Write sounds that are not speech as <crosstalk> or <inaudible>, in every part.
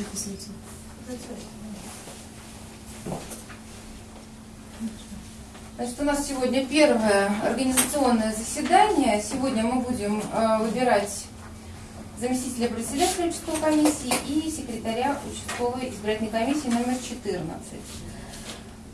записывается. Значит, у нас сегодня первое организационное заседание. Сегодня мы будем э, выбирать заместителя председателя участковой комиссии и секретаря участковой избирательной комиссии номер 14.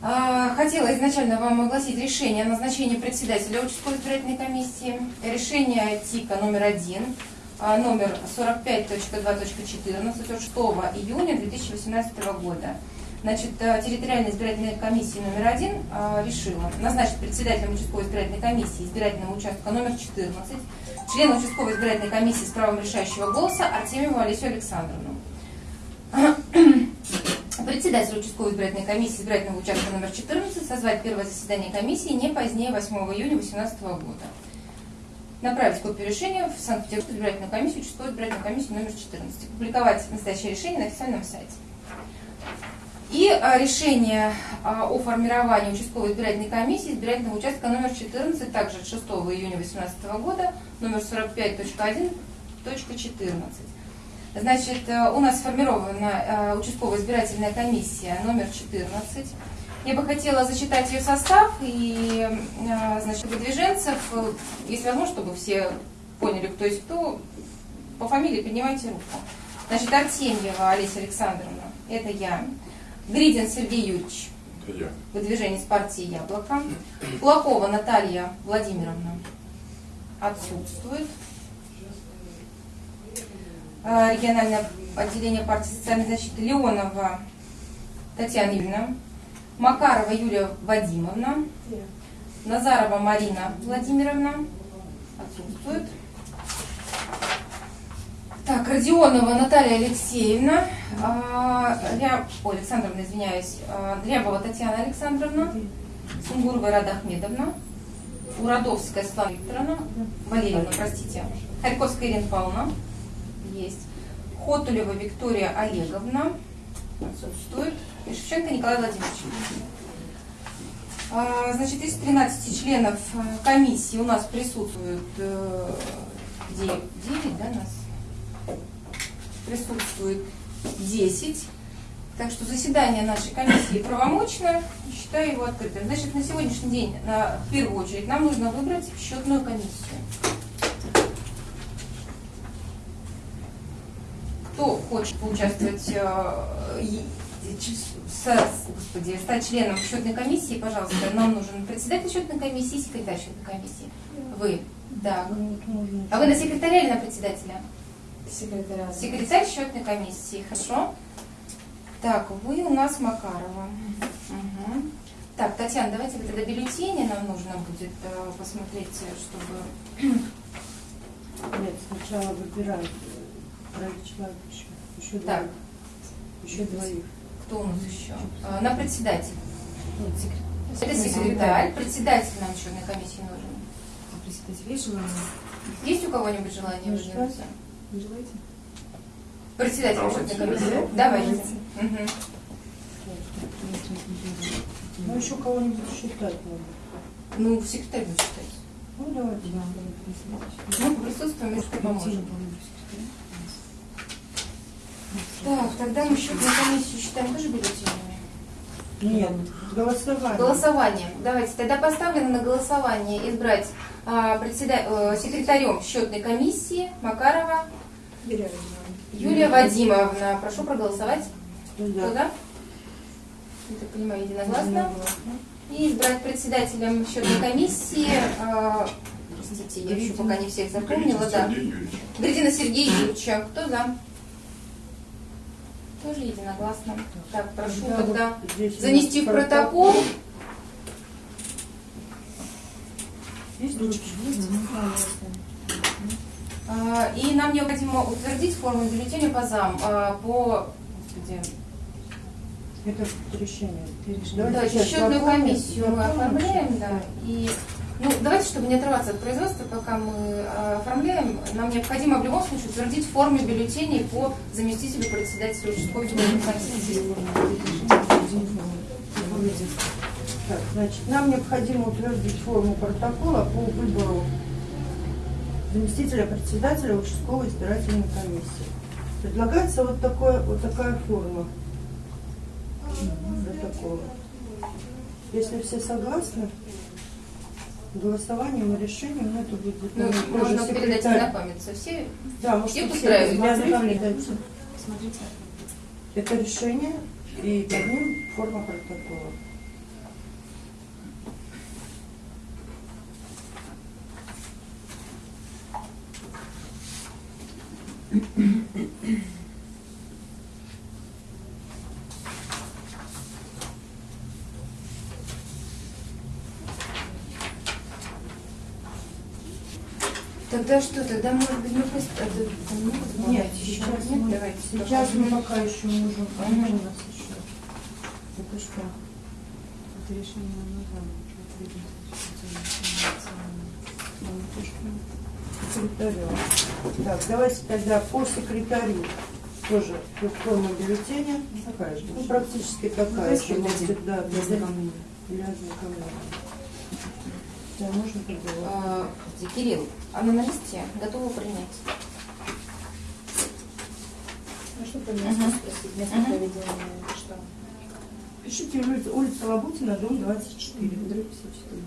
А, Хотела изначально вам огласить решение о назначении председателя участковой избирательной комиссии. Решение ТИКа номер 1, а, номер 45.2.14 от 6 июня 2018 года. Значит, э, территориальная избирательная комиссия номер один э, решила назначить председателем участковой избирательной комиссии избирательного участка номер 14 члена участковой избирательной комиссии с правом решающего голоса Артемьеву Олесю Александровну. <clears throat> Председатель участковой избирательной комиссии избирательного участка номер 14 созвать первое заседание комиссии не позднее 8 июня 2018 года. Направить копию решения в Санкт-Петербургскую избирательную комиссию, участковую избирательную комиссию номер 14. Публиковать настоящее решение на официальном сайте. И а, решение а, о формировании участковой избирательной комиссии избирательного участка номер 14, также от 6 июня 2018 года, номер 45.1.14. Значит, э, у нас сформирована э, участковая избирательная комиссия номер 14. Я бы хотела зачитать ее состав и, э, значит, выдвиженцев, если возможно, чтобы все поняли, кто есть кто, по фамилии поднимайте руку. Значит, Артемьева Олеся Александровна, это я. Гридин Сергей Юрьевич, Это я. выдвижение с партии «Яблоко». Кулакова Наталья Владимировна отсутствует. А, Региональное отделение партии социальной защиты Леонова Татьяна Юрьевна. Макарова Юлия Вадимовна. Назарова Марина Владимировна. Отсутствует. Так, Родионова Наталья Алексеевна, а, Ря... Ой, Александровна, извиняюсь, а, Дрябова Татьяна Александровна, Сунгурова Рада Ахмедовна, Уродовская Светлана Викторовна, Валерьевна, простите, Харьковская Ирина Павловна, есть, Хотулева Виктория Олеговна, отсутствует, Шевченко Николай Владимирович. А, Значит, из 13 членов э, комиссии у нас присутствует 9, да, нас? Присутствует 10. Так что заседание нашей комиссии правомочно, считаю его открытым. Значит, на сегодняшний день, на- в первую очередь, нам нужно выбрать счетную комиссию. Кто хочет поучаствовать, э, и- с- господи, стать членом счетной комиссии, пожалуйста, нам нужен председатель счетной комиссии секретарь счетной комиссии. Вы. Так. А вы на секретаря или на председателя? Секретаря. Секретарь счетной комиссии, хорошо. Так, вы у нас Макарова. Мгм. Так, Татьяна, давайте вы тогда бюллетени нам нужно будет э, посмотреть, чтобы... Нет, сначала выбирают э, троих человек еще. Еще Так. двоих. Еще двоих. Кто у нас еще? Э, На председатель. Секрет- Это секретарь. Председатель нам счетной комиссии нужен. А председатель есть желание? Есть у кого-нибудь желание Ну? Не желаете? Председатель счетной комиссии. Да? Давайте. Ну, еще кого-нибудь считать надо. Ну, секретарь будет считать. Ну, давайте. Да, председатель. Мы присутствуем, и что поможем. Так, тогда мы счетную комиссию считаем тоже бюллетенями. Нет, голосование. Голосование. Давайте тогда поставлено на голосование избрать а, председа- э, секретарем счетной комиссии Макарова Юлия Юлия Вадимовна. Прошу проголосовать. Ну, Кто да. за? Я так понимаю, единогласно. И избрать председателем счетной комиссии, а, простите, я еще пока не всех запомнила, да. Сергея Юрьевича. Кто за? Тоже единогласно. Так, прошу Да, тогда вот занести в протокол. Есть ручки? А, И нам необходимо утвердить форму бюллетеня по зам, а, по господи, Это решение. Давайте сейчас счетную комиссию мы оформляем, да. И ну, давайте, чтобы не отрываться от производства, пока мы а, оформляем, нам необходимо в любом случае утвердить форму бюллетеней по заместителю председателя участковой. Так, значит, нам необходимо утвердить форму протокола по выбору заместителя председателя участковой избирательной комиссии. Предлагается вот, такое, вот такая форма такого. Если все согласны, голосованием и решением, ну, это будет Ну, можно передать секретарь. ознакомиться. Все Да, может, все ознакомлюсь. Смотрите. Это решение и под ним форма протокола. Тогда что, тогда может быть мы а, там много Нет, сейчас, Нет, мы, давайте. сейчас мы пока. еще можем. А у нас еще? Это что? Это решение нужно. Секретарю. Так, давайте тогда по секретарю тоже форма бюллетеня. Такая же. Ну, практически такая давайте же. Для ознакомления. для ознакомления. Да, можно. А, Кирилл, она на листе готова принять. А что про место спросить? Место Мгм. проведения что? Пишите улица, улица Лабутина, дом 24. Дробь 54.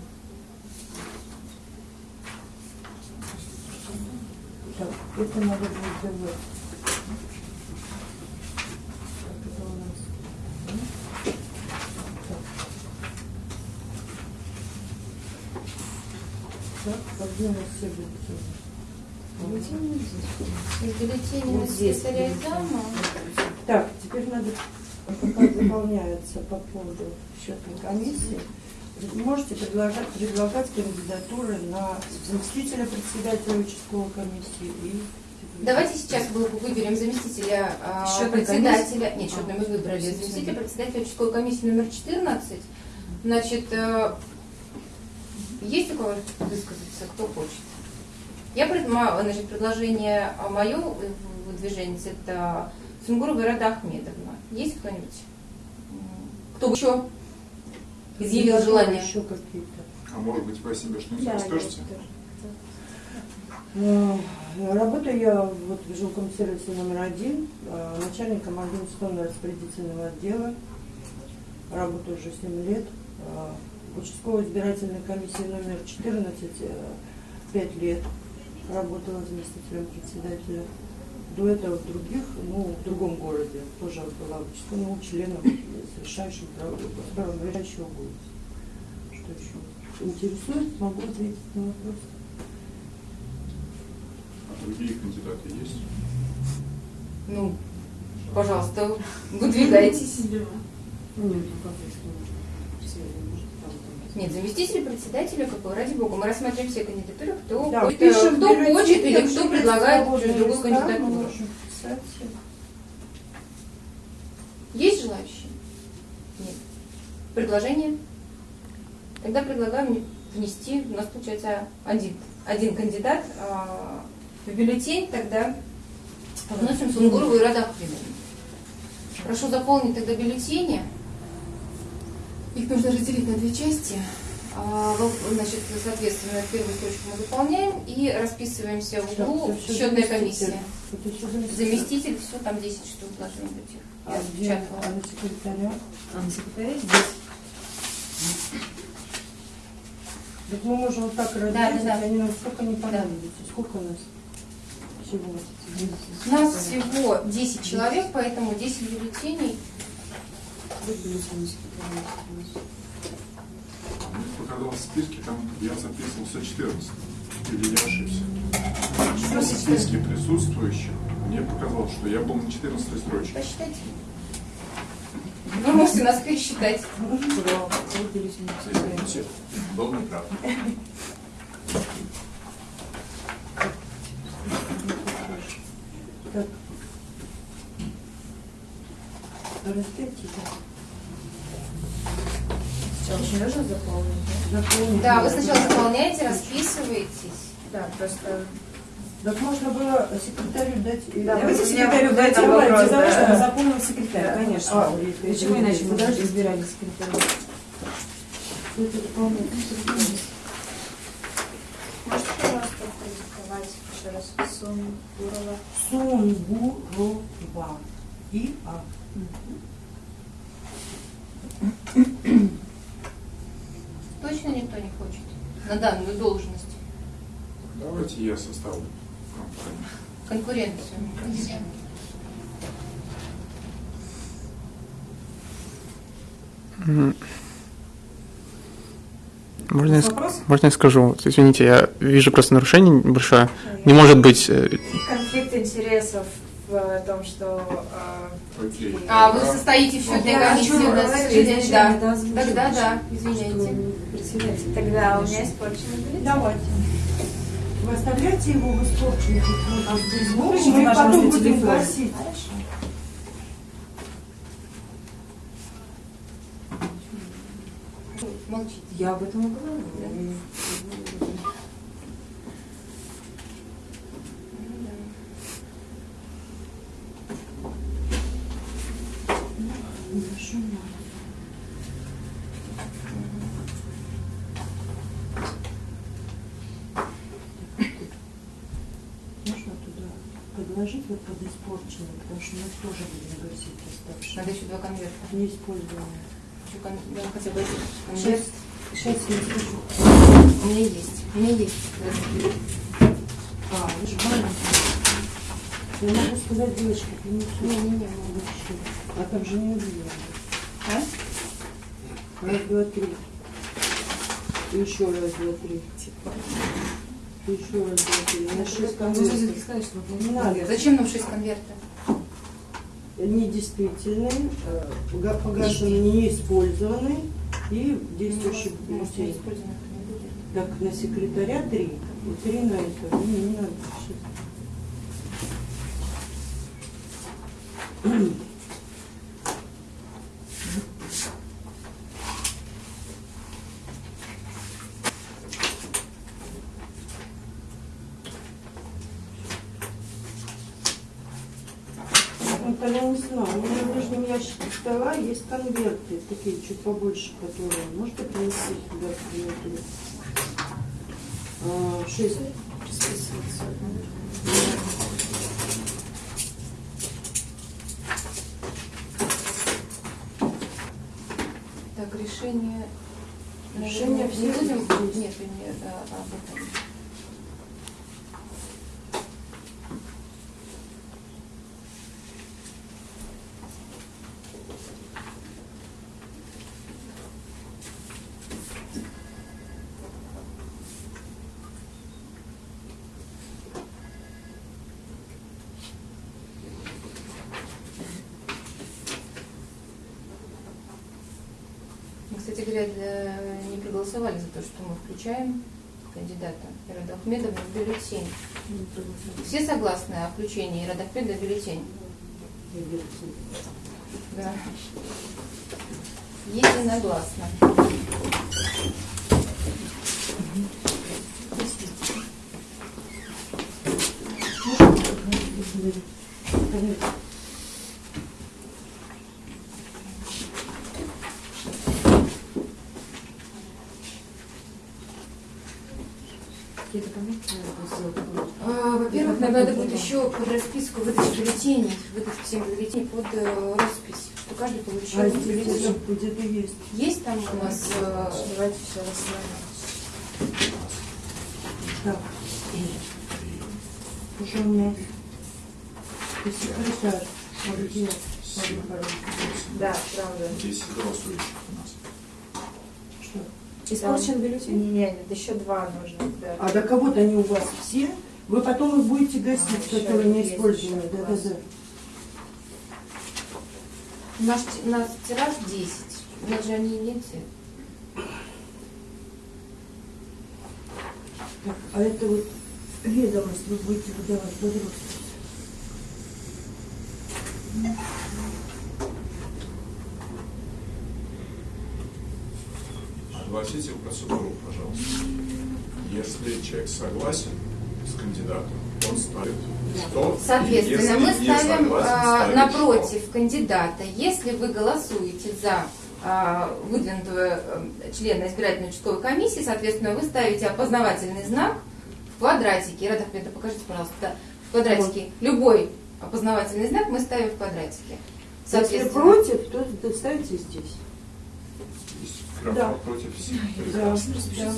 Так, это надо будет сделать. Так, это у нас. м? Так. Так, а где у нас все бюллетени? Бюллетени на Вот здесь. Так, теперь надо, пока <coughs> заполняется по поводу счетной комиссии, можете предлагать, предлагать кандидатуры на заместителя председателя участковой комиссии и Давайте сейчас вы- выберем заместителя а, Счетной председателя. Нет, счетной мы А, выбрали. заместителя. Заместителя председателя участковой комиссии номер 14. Значит, э, есть у кого высказаться, кто хочет? Я значит, предложение мое выдвижение это Сунгурова Рада Ахмедовна. Есть кто-нибудь? Кто бы еще изъявил желание? еще какие-то. А может быть, вы о себе что-нибудь Да, расскажете? Ну, Работаю я вот в жилком сервисе номер один, э, начальником организационно распорядительного отдела. Работаю уже 7 лет. Э, В участковой избирательной комиссии номер 14 5 лет работала заместителем председателя. До этого в других, ну, в другом городе тоже была участковым членом с решающим правом, решающего голоса. Что еще интересует, могу ответить на вопрос. А другие кандидаты есть? Ну, пожалуйста, выдвигайтесь. Ну, как если все, может, там, там. Нет, заместитель председателя, какой, ради бога, мы рассмотрим все кандидатуры, кто, Да, пишем кто бюллетень, хочет или кто предлагает другую кандидатуру. Есть желающие? Нет. Предложение? Тогда предлагаем внести, у нас получается один, один кандидат а, в бюллетень, тогда вносим Сунгурову и Рада Ахмедовну. Прошу заполнить тогда бюллетени. Их нужно разделить на две части. А, Значит, соответственно, первую строчку мы заполняем и расписываемся в углу всё счетная комиссия. Заместитель. Заместитель, все, там 10 штук должно быть. их. А Я где распечатала. а на секретаря? А на секретаре здесь. Так мы можем вот так разделить, да, да. они нам сколько не понадобится. Сколько у нас всего? У нас всего 10 человек, поэтому 10 бюллетеней. Мне показалось в списке, там я записывался 14. Или я ошибся? Что В списке присутствующих мне показалось, что я был на 14 строчке. Посчитайте. Вы можете нас пересчитать. Да. Извините, был неправ. Так. Разделите, Сначала очень нужно заполнить, да? заполните. Да, вы сначала заполняете, расписываетесь. Да, просто... Так можно было секретарю дать... э, Да, Давайте секретарю дать вопрос, да. чтобы заполнил секретарь, Да. конечно. А, Почему это иначе мы подожди. избирали секретаря? Дополнительно. Можете, пожалуйста, продиктовать еще раз. Сумбурова. Сумбурова. И А. Точно никто не хочет на данную должность? Давайте я составлю компанию. Конкуренцию. Можно я, ск- Вопрос? можно я скажу? Вот, Извините, я вижу просто нарушение небольшое. Не может быть... э, Конфликт интересов в том, что... э. А вы состоите в счетной Да, комиссии да. да, озвучим. Тогда да, извиняйте. Председатель. Тогда у меня испорченный бюллетень. Давайте. Вы оставляете его в испорченных вот, здесь ну, выключите, мы потом будем телефон. гасить. Хорошо. Молчите. Я об этом и говорю. Можно туда подложить вот под испорченный, потому что мы тоже будем гасить оставшиеся. Надо еще два конверта. Неиспользованные. Еще кон- да, хотя бы один Сейчас, конверт. сейчас я скажу. У меня есть. У меня есть. А, вы же маленькие. Я могу сказать девочке, принесу. Не-не-не, Вообще. А там же не увидела. А? Раз, два, три. И еще раз, два, три. И еще раз, два, три. На шесть конвертов. Не надо. Зачем нам шесть конвертов? Недействительные, э, пога- погашенные, неиспользованные и действующие Может, не бюллетени. использовано, не будет. Так, на секретаря три. И три на это. Не, не надо. Сейчас. Вот я не знаю, у меня в нижнем ящике стола есть конверты, такие чуть побольше, которые. Можете принести сюда приятели? А, Шесть. Так, решение... Решение все будем... Нет, не а, об этом. Кстати говоря, не проголосовали за то, что мы включаем кандидата Ирада Ахмедовна в бюллетень. Все согласны о включении Ирада Ахмеда в бюллетень? Да. Единогласно. Какие документы надо сделать? А, Надо будет еще под расписку выдать бюллетеней, выдать всем бюллетени под э, роспись, что каждый получил А бюллетень. где-то есть. Есть там у нас э, Давайте все расслабим. Так. Уже у меня секретарь. Да, правда. 10 голосующих у нас. Что? Испорчен бюллетень? Не, не, нет, еще два нужно. Да. А до кого-то они у вас все? Вы потом их будете гасить, А, которые не использованы. Да, да, да. наш, нас тираж 10. У нас же они не те. Так, а это вот ведомость вы будете выдавать под роспись. Огласите процедуру, пожалуйста. Если человек согласен с кандидатом, он ставит 100. Соответственно, мы ставим согласен, а, напротив кандидата. Если вы голосуете за а, выдвинутого э, члена избирательной участковой комиссии, соответственно, вы ставите опознавательный знак в квадратике, Рада Ахмедовна, покажите, пожалуйста, да, в квадратике любой опознавательный знак мы ставим в квадратике. Если Соответственно, против, то ставите здесь. Графа Да. против всех. Да. да.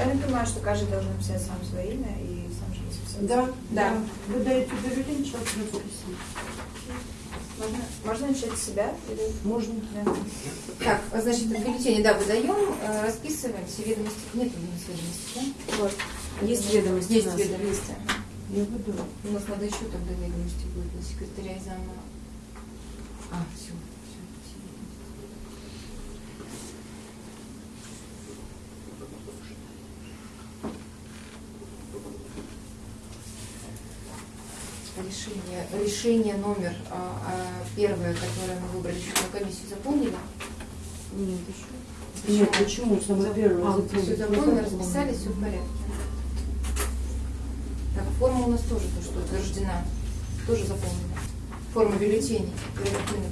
Правильно понимаю, что каждый должен написать сам свое имя и сам же расписаться? Да, Да. да. Вы даете бюллетень, человек расписывает. Можно, можно начать с себя? Или... Можно. Да. Так, значит, в бюллетене, да, выдаем, э, расписываемся, ведомости, нет у нас ведомости, да? Вот. Есть ведомости. Есть у нас. ведомости. Я веду. У нас надо еще тогда ведомости будет на секретаря и зама. А, все, все, Решение, номер а, а, первое, которое мы выбрали, счетную комиссию, заполнили? Нет, еще. Нет, почему? Самое первое. А. Все заполнено, расписали, все в порядке. Так, форма у нас тоже то, что утверждена, тоже заполнена. Форма бюллетеней.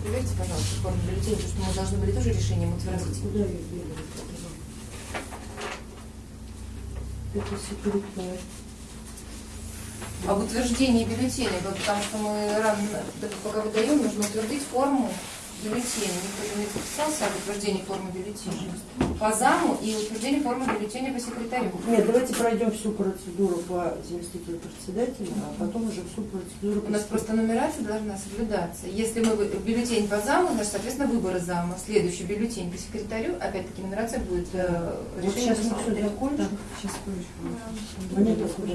Проверьте, пожалуйста, форму бюллетеней, потому что мы должны были тоже решением утвердить. Куда я веду? Это секретарь. Об утверждении бюллетеней, вот потому что мы рано, да, пока выдаем, нужно утвердить форму бюллетеней. Никто не подписался об утверждении формы бюллетеней. По заму и утверждении формы бюллетеней по секретарю. Нет, давайте пройдем всю процедуру по заместителю председателя, а потом уже всю процедуру. У нас просто нумерация должна соблюдаться. Если мы бюллетень по заму, значит, соответственно, выборы зама. Следующий бюллетень по секретарю, опять-таки нумерация будет э, Вот решение сейчас мы все закончим. Сейчас позже. Монета куда?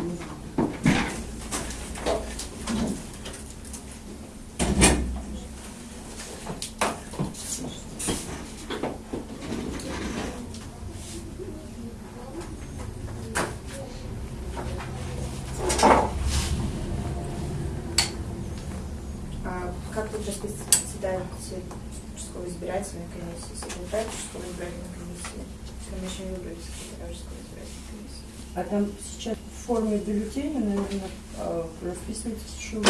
бюллетеня, наверное, а, расписывается, что вы.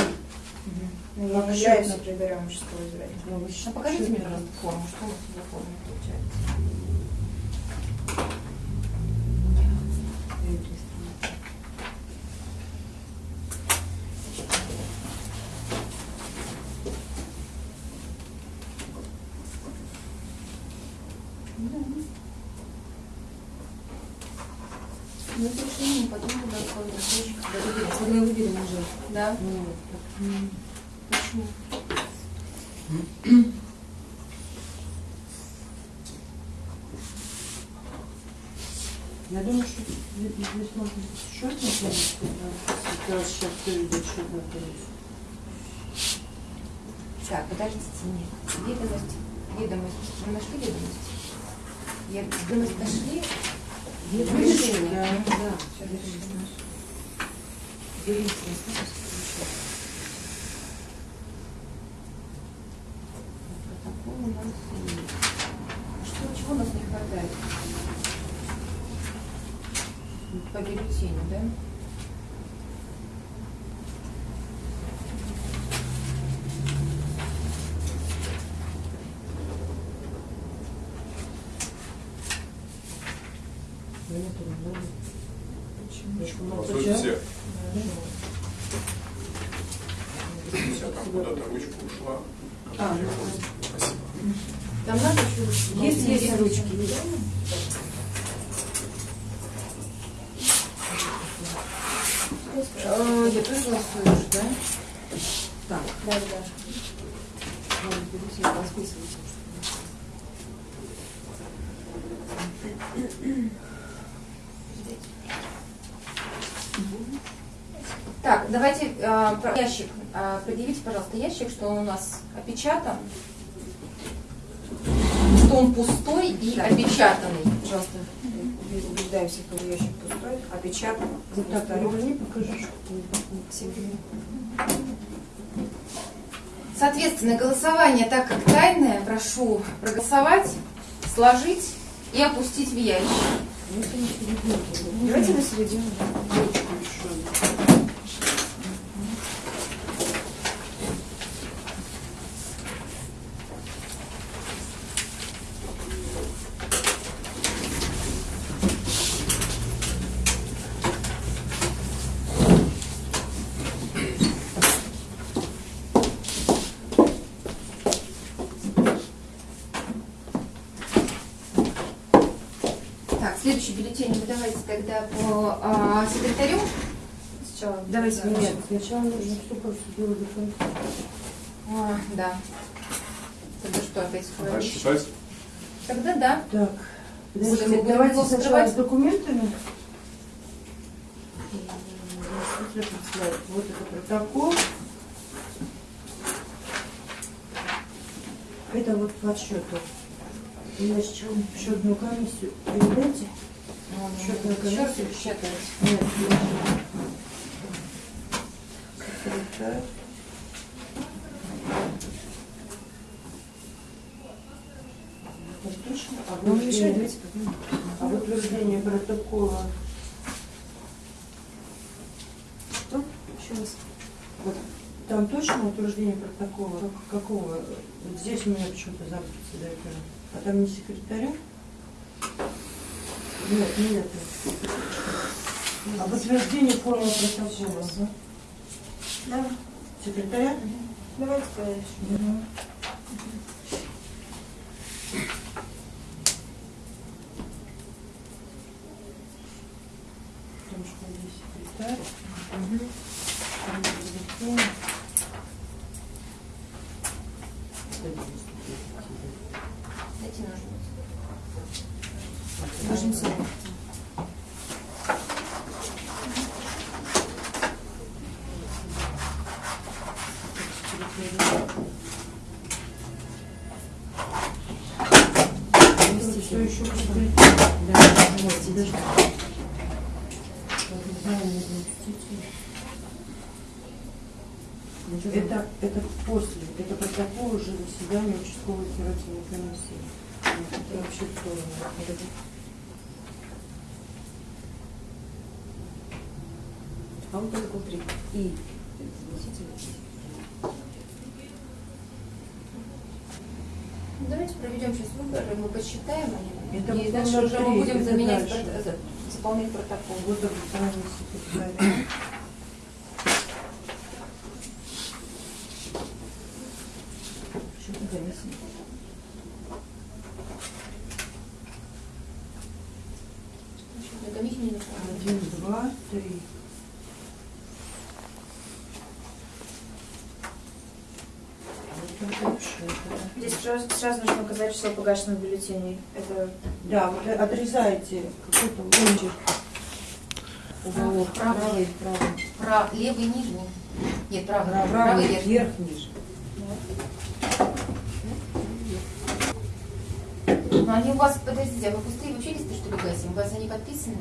Ну, Как я являюсь секретарем Ну, вы А покажите мне, форму, что у нас за форма получается. Ну, это решение потом буду откладывать позже, когда выберем. Когда выберем уже. Да? Ну, так, м, Почему? Я думаю, что здесь можно счет Сейчас сейчас все идет счетная комиссия. Так, подождите, нет. Ведомость. Ведомость. Вы нашли ведомость? Я ведомость нашли? Решение. Да, да. Всё, решили. Берите, расписывайтесь. Протокол у нас. Что, чего у нас не хватает? По да? Понятно, да? Почему? Ну, Против сейчас- всех. У тебя там куда-то ручка ушла. А, ну, Спасибо. Там надо еще Есть, есть ручки. Э, Я тоже голосую уже, да? Так, Да, да. надо бюллетень расписываться. Так, давайте э, про ящик. Э, предъявите, пожалуйста, ящик, что он у нас опечатан, что он пустой и опечатанный. Пожалуйста, убеждаемся, что ящик пустой, опечатан. Вот так, покажи, что Соответственно, голосование, так как тайное, прошу проголосовать, сложить и опустить в ящик. Давайте на середину. да. Так, следующий бюллетень вы давайте тогда по а, секретарю. Сначала. Давайте Да. Нет, сначала нужно всю процедуру до конца. А, да. Тогда что опять Давай считать. Тогда да. Так, подождите, давайте сначала скрывать? с документами. Вот это протокол. Это вот по счету. Я сейчас счетную комиссию передайте. Комиссию. печатать. Нет? А Ну, утверждение- А утверждение протокола Что? Еще раз. Вот там точно утверждение протокола какого? Вот здесь у меня почему-то зам председателя. А там не секретаря? Нет, не это. Об утверждении формы протокола. Да. Секретаря? Давайте. Мгм. Потому что здесь секретарь. там бюллетень. Дайте ножницы. Ножницы. Все еще Да, вот, подожди. Обязание заместителя. Это, это после, это протокол уже заседания участковой избирательной комиссии. Это вообще кто? А он только три. И заместитель. Ну, Давайте проведем сейчас выборы, мы посчитаем они. Это и вот дальше номер уже мы три, будем это заменять, дальше. прот- за- заполнять протокол. Вот обязание секретаря. Что-то комиссия. На комиссию не нужно. Один, два, три. Вот это вообще, это- Здесь сразу, сразу нужно указать число погашенных бюллетеней. Это Да, вот отрезайте какой-то. Уголок. Правый. Правый, правый. Прав, левый нижний. Нет, правый, правый, Правый, верхний. вверх, ниже. Но они у вас, подождите, а вы пустые вообще листы, что ли, гасим? У вас они подписаны?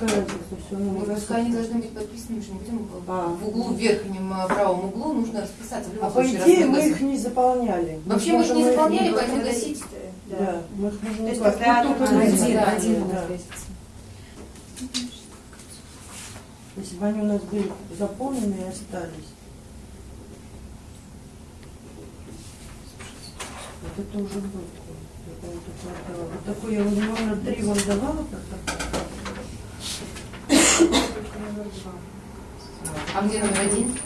Какая разница, все равно Ну, мы пускай они должны быть подписаны, мы же не будем в- А. в углу, в верхнем а, правом углу нужно расписаться. А по идее мы мы их не заполняли. Вообще мы их не заполняли, их- поэтому гасить. листы, Да, мы их можем То есть там один, один, Один, да. Да. Если бы они у нас были заполнены и остались. Вот это уже был. Вот такой я вот номер три вам давала протокол. А где номер один?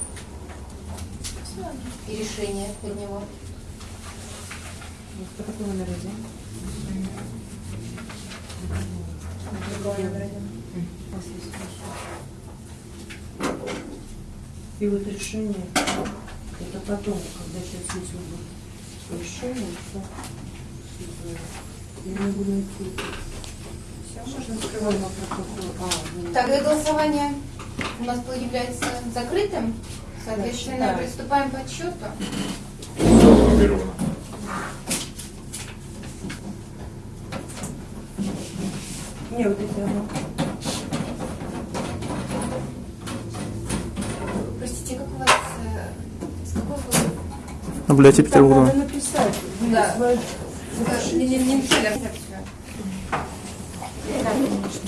И решение под него. Вот Какой номер один? И вот решение, это потом, когда сейчас есть вот решение, то я не буду Тогда голосование у нас является закрытым. Соответственно, Да. приступаем к подсчету. Не, вот эти, ага. Простите, как у вас... э, С какой вы... Наблюдатель Там Петербурга. надо написать. Да. Свою- э, Не, не, не написали абстракцию.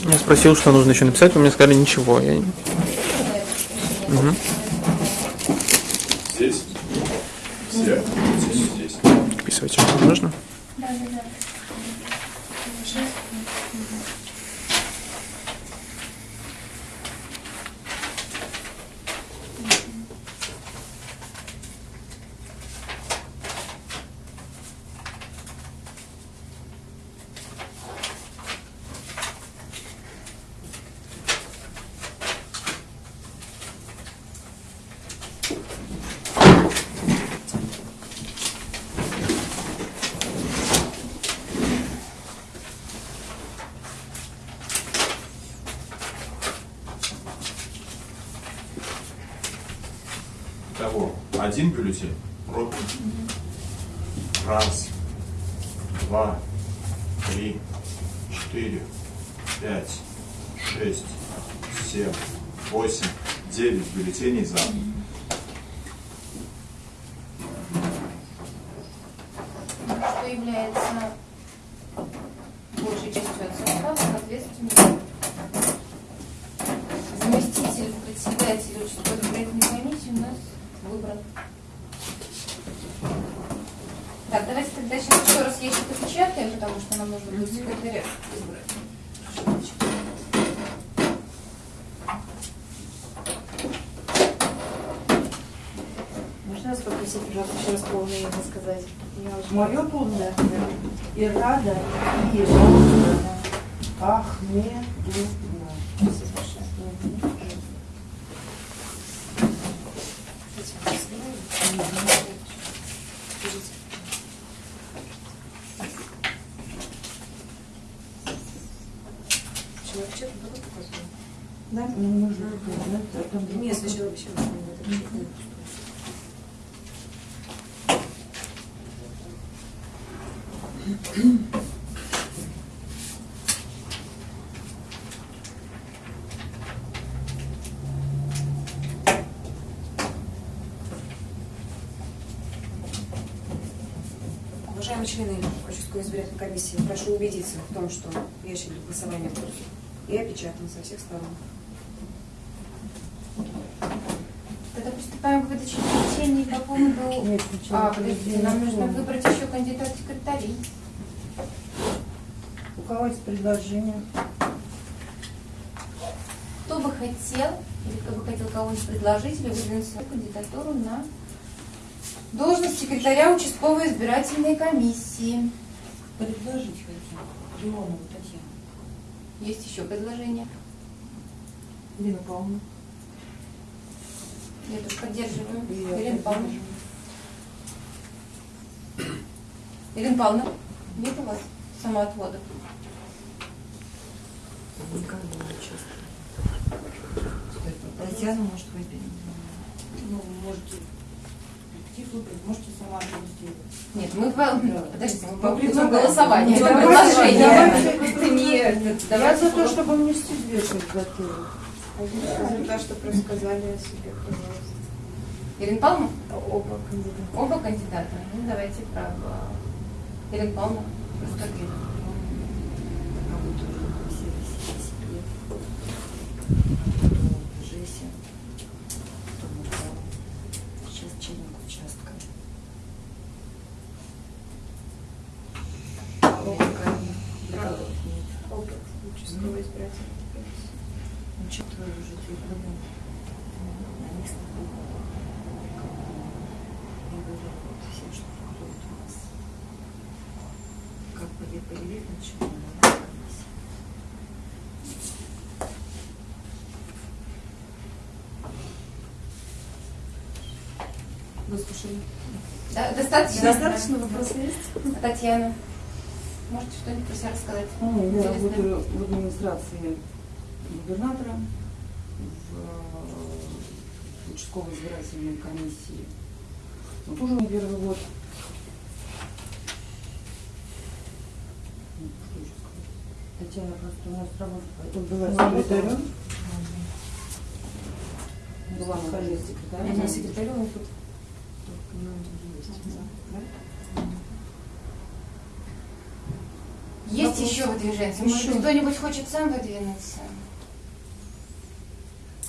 Я спросил, что нужно еще написать, вы мне сказали ничего. Я... Мгм. Здесь. Все. Здесь, здесь. Вписывайте, что нужно. Да, да, да. Один бюллетень пропил. Раз, два, три, четыре, пять, шесть, семь, восемь, девять бюллетеней за. Что является большей частью от состава, соответственно, заместитель председателя участковой избирательной комиссии у нас выбран. Так, давайте тогда сейчас еще раз ящик опечатаем, потому что нам нужно будет секретаря избрать. Можно вас попросить, пожалуйста, еще раз полное имя сказать? Я очень- Мое полное Ирада Ежовна Ахмедовна. Спасибо большое. Кстати, вы знаете? Скажите. Человек чек было показано? Да, мне нужно узнать, а там Нет, сначала вообще не надо чек. Уважаемые члены участковой избирательной комиссии, прошу убедиться в том, что ящик для голосования пуст и опечатан со всех сторон. Тогда приступаем к выдаче бюллетеней по поводу... Нет, А, подождите, нам нужно выбрать еще кандидат в секретари. У кого есть предложение? Кто бы хотел, или кто бы хотел кого-нибудь предложить, или выдвинуть свою кандидатуру на должность секретаря участковой избирательной комиссии. Предложить хотим. Леонову Татьяну. Есть еще предложение? Ирина Павловна. Я тут поддерживаю. Я Ирина Павловна. Ирина Павловна, нет у вас самоотводов? Никогда не участвую. Татьяну, может, выберем. Ну, можете коллектив выбрать, можете сама это сделать. Нет, мы по... Подождите, мы по голосования. Ну, Это предложение. давайте. Это не... это- Я давайте за то, чтобы внести две кандидатуры. За то, что рассказали о себе, пожалуйста. Ирина Павловна? Оба кандидата. Оба кандидата. Ну, давайте право. Ирина Павловна, расскажите. А вот уже все себе. Потом Жеся. Потом Урал. Сейчас чинник участка. Никого нет. Опыт участковой избирательной комиссии. Ну, что на выборах. Я говорю вот всем, что приходит у нас. Как бы я появилась, начала. Выслушали. Да, достаточно? Достаточно вопросов есть? Татьяна, можете что-нибудь про себя рассказать? Ну, я Интересно. работаю в администрации губернатора, в участковой избирательной комиссии. Ну, тоже не первый год. Ну, что еще сказать. Татьяна просто у нас работает, была секретарем. Была на секретарем. Она секретарем тут. Есть Вопрос. еще выдвиженцы? Может Еще. быть, кто-нибудь хочет сам выдвинуться?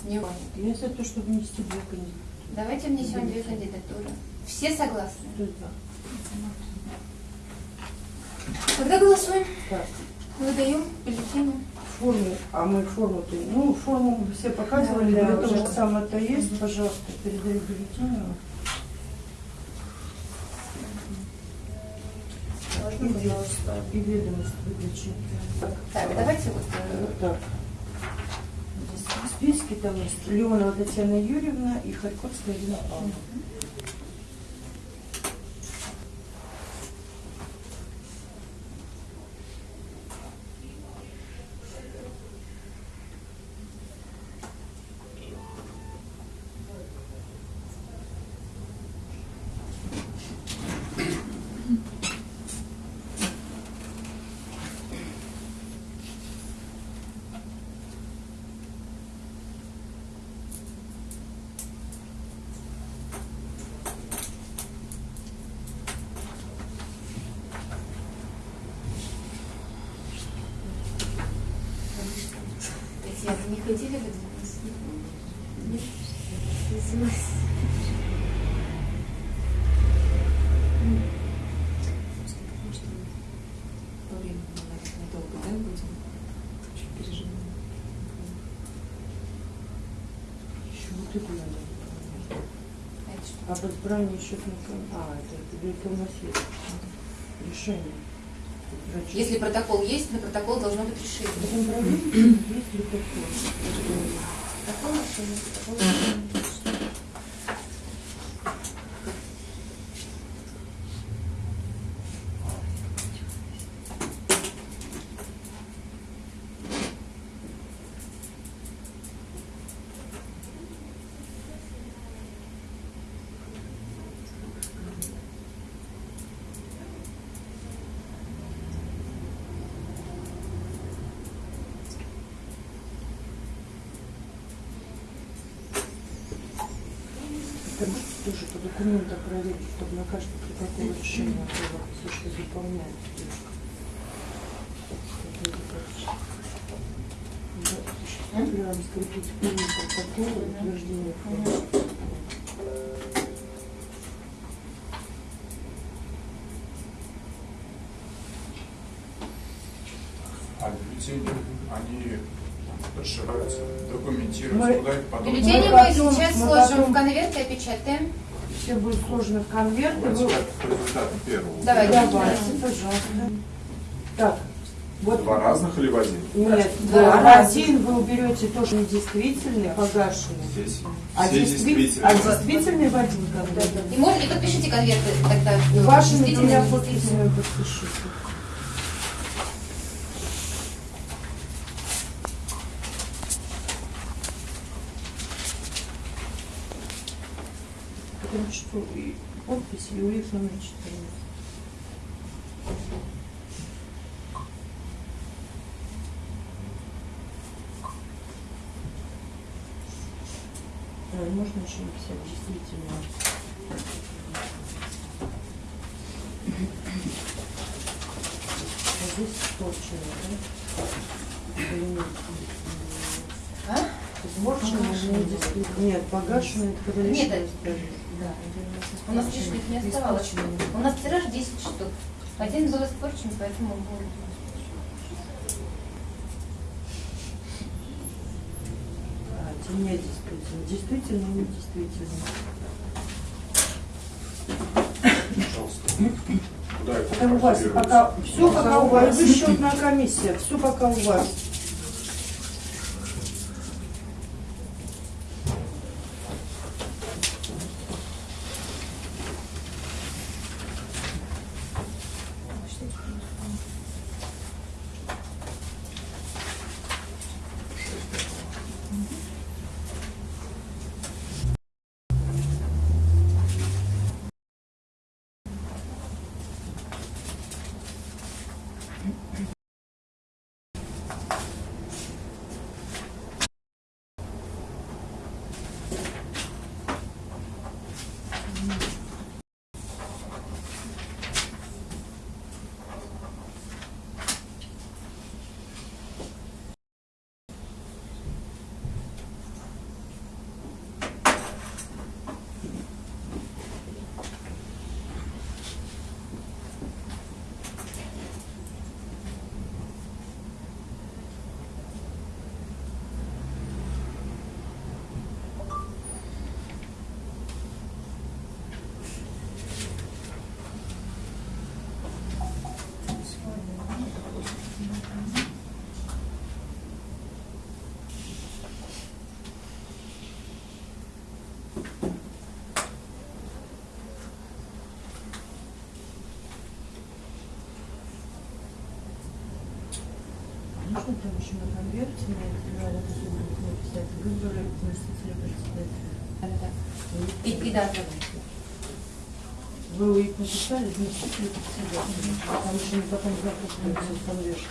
Не он. Я за то, чтобы внести две кандидатуры. Давайте внесем две кандидатуры. Все согласны? Это? Когда голосуем? Так, Выдаю бюллетени. форму, а мы форму -то, ну, форму все показывали, Да, да, что самое-то есть, пожалуйста, передай бюллетень. Пожалуйста, И ведомость выключи. Так, давайте вот... э, Вот так. В списке там есть Леонова Татьяна Юрьевна и Харьковская Ирина Павловна. Татьяна, не хотели выдвинуться? Нет? Извините. Потому что по времени наверное, долго, да, будем? Очень переживаем. Еще надо. А счетных ком- А, это, у нас есть решение. Врачи. Если протокол есть, на протокол должно быть решение. Протокол решения, протокол решения. Это документам проверить, чтобы на каждое протокол решение было, все, что заполняет. Осуществляем скрепить полный протокол утверждения. А бюллетени, они расширяются, документируются, Мы- куда их потом... Бюллетени Мы мы сейчас мы сложим потом- в конверт и опечатаем. Все будет сложно в конверт. вы- результатам первого. Давайте. Давайте, пожалуйста. Так, вот Два разных или в один? Нет, Два в раза. один вы уберете то, что недействительный, погашенный. Здесь А, все действи- действительно. а действительный в один конверт. И, можно, и подпишите конверты тогда. Вашими двумя подписями подпишите. Потому что и УИФ номер 14. А, можно еще написать действительно. А здесь испорчено, да? А? Действительно. Нет, погашено, это когда Нет, У нас лишних не оставалось. У нас тираж 10 штук. Один был испорчен, поэтому он был. Не действительно. Действительно, не действительно. Пожалуйста. Это Это у вас пока, все пока у вас, вы счетная комиссия, все пока у вас. Можно там еще на конверте на это надо будет написать выборы заместителя председателя. Дата. Вы их написали, заместителя председателя. Там еще не потом запутывается в конверте.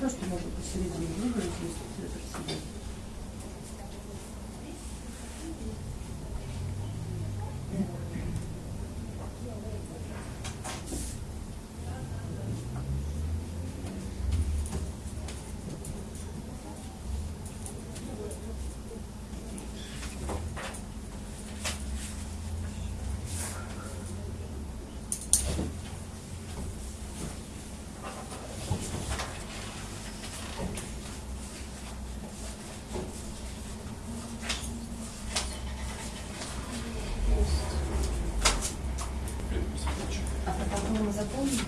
Просто можно посередине выбрать заместителя председателя. Мы заполнили.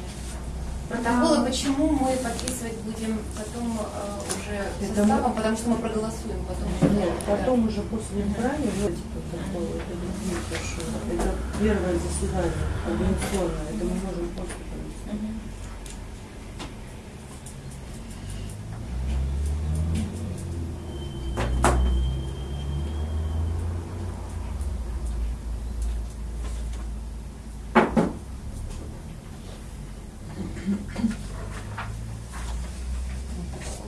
Протоколы почему мы подписывать будем потом э, уже Это составом, потому что мы проголосуем потом. Нет, потом уже после избрания, вот эти протоколы, это другие совершенно. Это первое заседание организационное, это мы можем после провести. Мгм.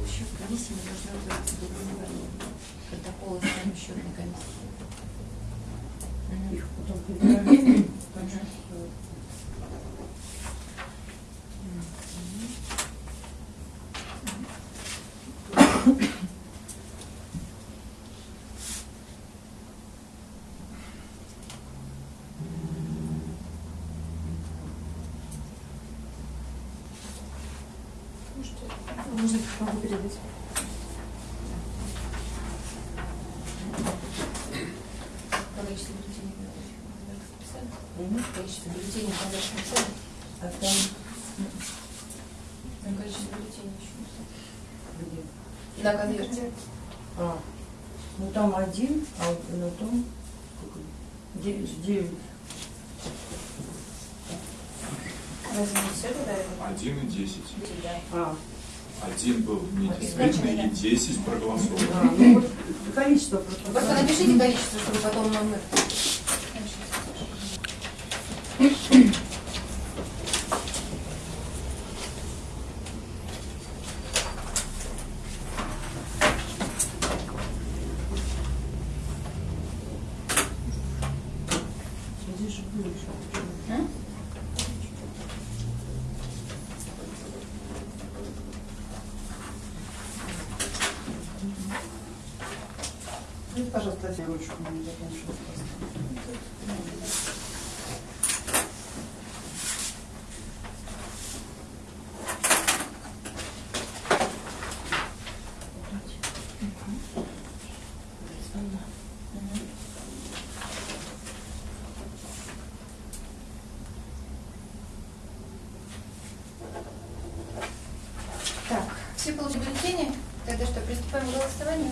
Счет комиссии мы должны утвердить до января. Протоколы сами счетной комиссии. Мгм. Их потом прибираем. так что, Можно могу передать. Количество бюллетеней вы написали? Мгм. Количество бюллетеней в конверте написали? А там Там количество бюллетеней еще написали. где? На конверте. А, ну там один, а вот на том сколько? девять. девять. Разве не все тогда это? 1 и 10. Да. А, Один был недействительный и 10 проголосовал. а, ну вот количество просто. Просто напишите количество, чтобы потом номер. Здесь же больше. М? Ну, пожалуйста, я ручку не закончила. Так, все получили бюллетени? Тогда что, приступаем к голосованию?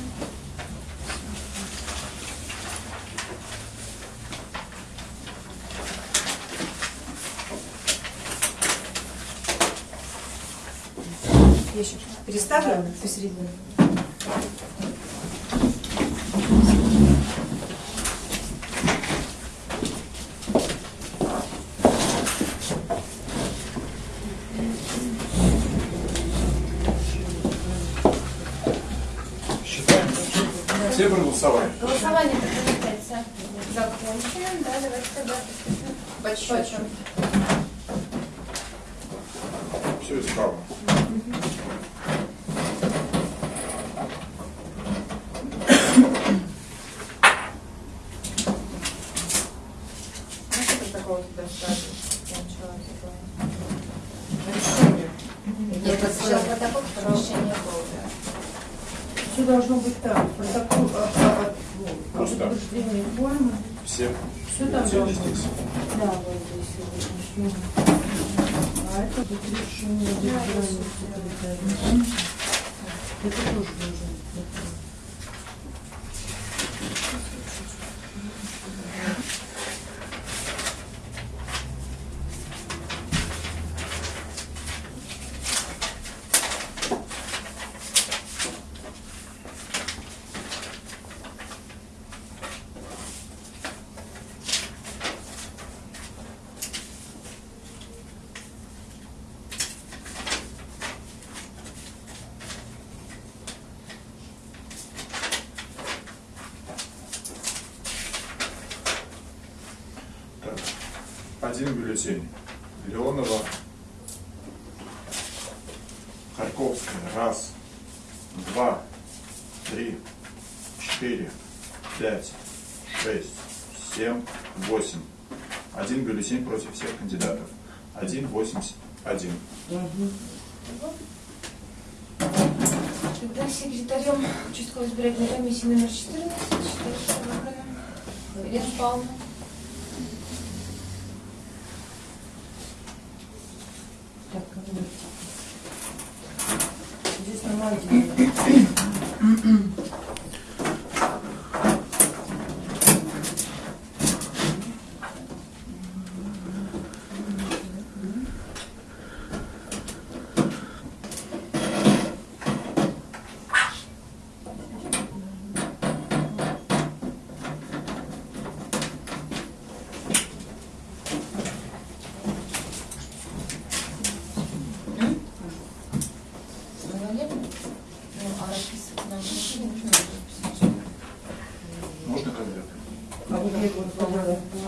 Я еще переставлю посередине. Считаем. Все проголосовали. Голосование предполагается законченным. Да, давайте тогда приступим к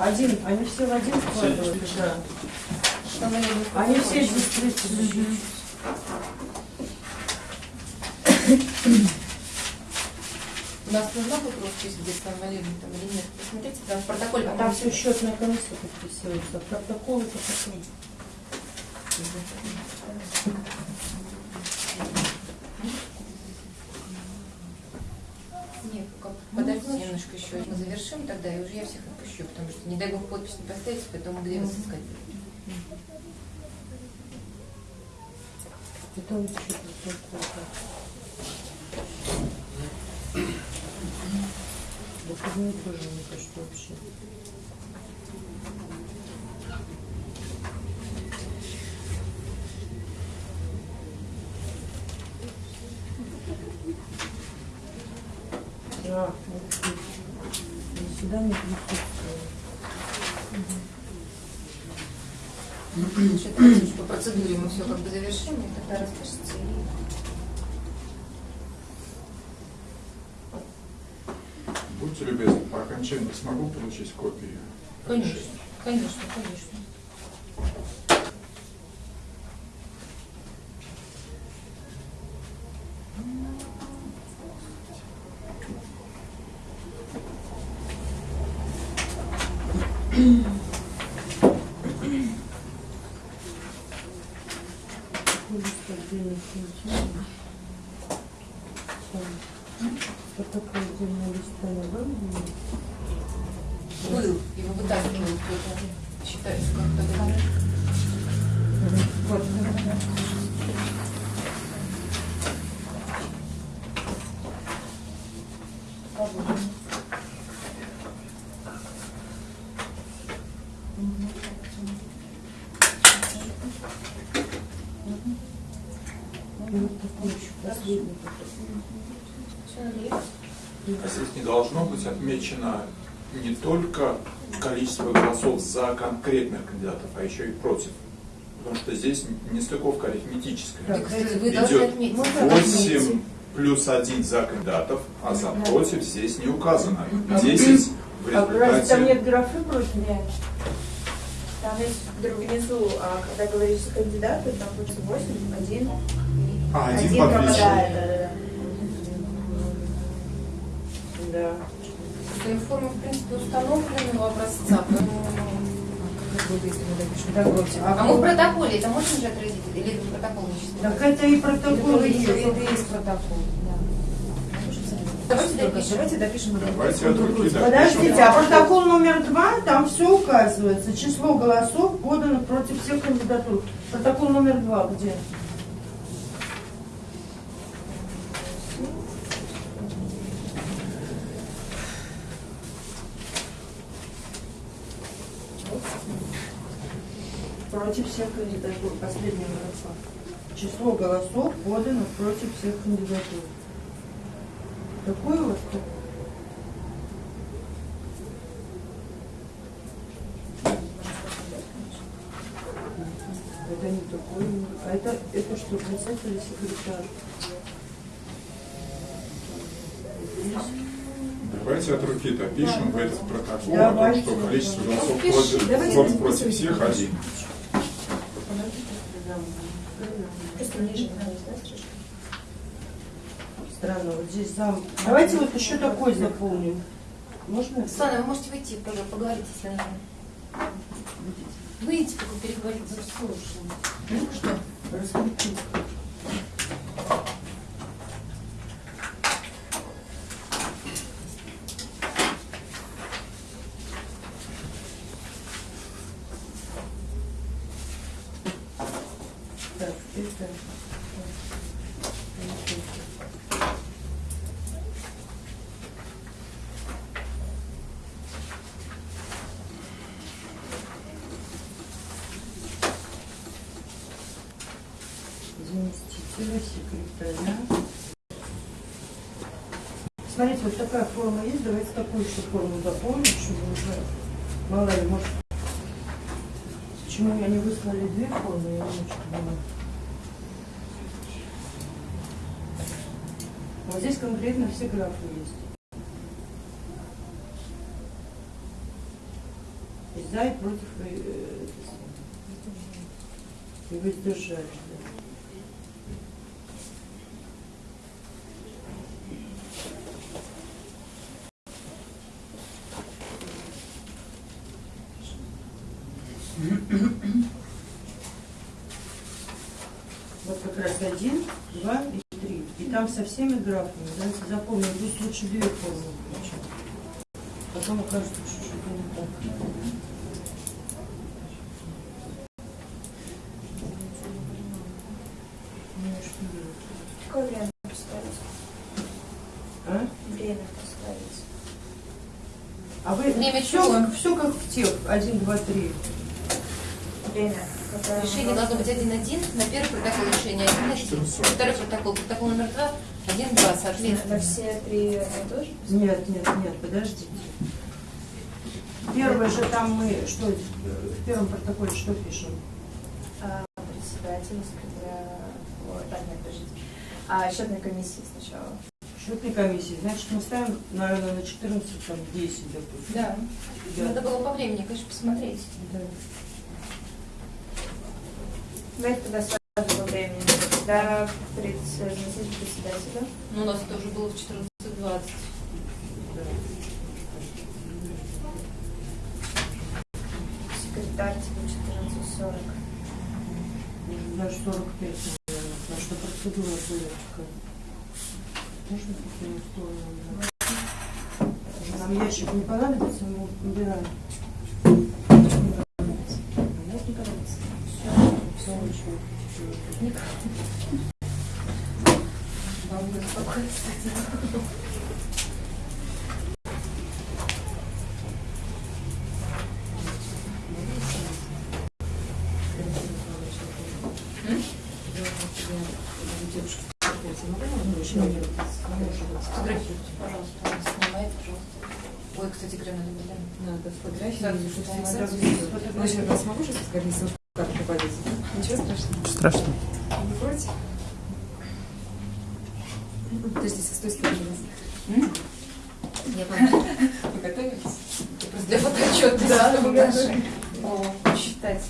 Один, они все в один складываются, да. Они все здесь. У нас нужна будет роспись где сформулирована там или нет? Посмотрите, там в протоколе. А там все счетная комиссия подписывается. Протокол это потом. Нет, как- подождите немножко еще. Мы завершим тогда, и уже отпущу, потому что, не дай бог, подпись не поставите, потом где вас искать? Выходные тоже не кажется вообще. Да, вот тут. Заседание присутствует. Значит, давайте по процедуре мы все как бы завершим, и тогда распишется. и- Будьте любезны, по окончании смогу получить копии? Конечно, конечно, конечно. Лист отдельных материалов. Так. Протокол отдельного листа не был? Был, его вытаскивал кто-то. Считается как-то. Вот. И вот такой еще последний. А здесь не должно быть отмечено не только количество голосов за конкретных кандидатов, а еще и против. Потому что здесь нестыковка арифметическая. Так, Вы Идет отметить. Можно 8 плюс 1 за кандидатов, а за против здесь не указано. 10 в А разве там результате... нет графы против? Нет. Там есть вдруг внизу, а когда говоришь за кандидата, там будет 8, 1. А, один один пропадает. Да, да, да. Да. Форма, в принципе, установленного образца. поэтому, допишем? Так вот, А мы в протоколе это можем же отразить? Или это протокол не чисто? Так это и протоколы есть. Это и есть протокол. Давайте допишем. Давайте допишем. Давайте от руки допишем. Подождите, а протокол номер два, там все указывается. Число голосов поданных против всех кандидатур. Протокол номер два где? Против всех кандидатур. Последняя графа. Число голосов поданных против всех кандидатур. Такой вот Это не такой. А это, это что, председатель или секретарь? Здесь. Давайте от руки допишем в этот протокол о том, что количество голосов против, всех один. Просто ниже? Странно, вот здесь зам. Давайте вот еще такой заполним. Можно? Светлана, вы можете выйти, пожалуйста, поговорить, если нужно. Выйдите, только переговорить. Ну что? Раскрутить. Так, это... Заместителя секретаря. Смотрите, вот такая форма есть. Давайте такую еще форму дополним, чтобы уже мало ли, может, почему я не выслали две формы, я не очень. Вот здесь конкретно все графы есть. И за и против э, э, это самое. и воздержались. да. Вот как раз один, два и три. И там со всеми графами. Давайте запомним, здесь лучше две формы включить. Потом окажется, что что-то не так. Ну? Какое время поставить? А? Время поставить. А вы Время все, чего? все как в тех. Один, два, три. Время. Решение должно быть 1-1 на первый протокол решения 1-1. Второй протокол, протокол номер 2, 1-2, На соответственно. все три одно и то же? Нет, нет, нет, подождите. Первое же там мы, что, в первом протоколе что пишем? А, председатель, секретаря... Ой, так, нет, подождите. А, счетной комиссии сначала. Счетной комиссии. Значит, мы ставим, наверное, на 14, там, 10, допустим. Да. Да. Надо было по времени, конечно, посмотреть. Да. Давайте тогда сразу по времени. Когда заместитель председателя. Ну, у нас это уже было в 14.20. Секретарь типа 14.40. Даже 45, наверное, потому что процедура была такая. Можно такую сторону? да? Нам ящик не понадобится, мы убираем. Все не Фотографируйте, пожалуйста. Снимает, пожалуйста. Кстати, гранули, да. Надо фотографии, Да, фотографии. сразу сейчас я смогу сейчас гарнизон карту повесить? Ничего страшного? Страшно. Не против? Подождите, с той стороны. Я <laughs> помню. Вы готовились? Просто для фотоотчета. Да, мы наши. О, посчитать.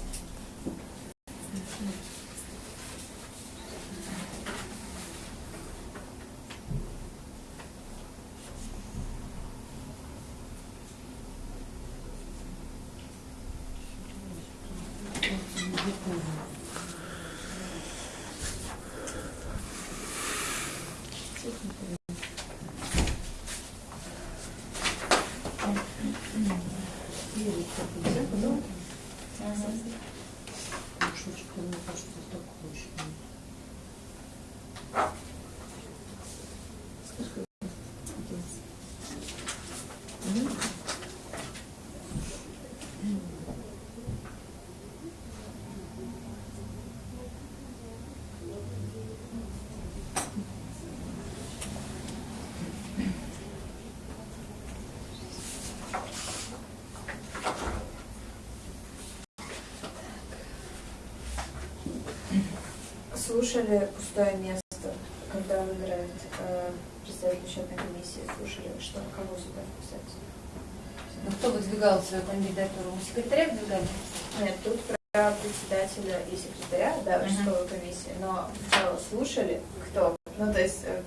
Мешочек, мне кажется, такой очень. Слушали пустое место, когда выбирают э, представителя счетной комиссии, слушали, что кого сюда вписать? Ну, кто выдвигал свою кандидатуру? Мы секретаря выдвигали? Нет, тут про председателя и секретаря, да, участковой комиссии, но сначала слушали, кто? Ну, то есть э,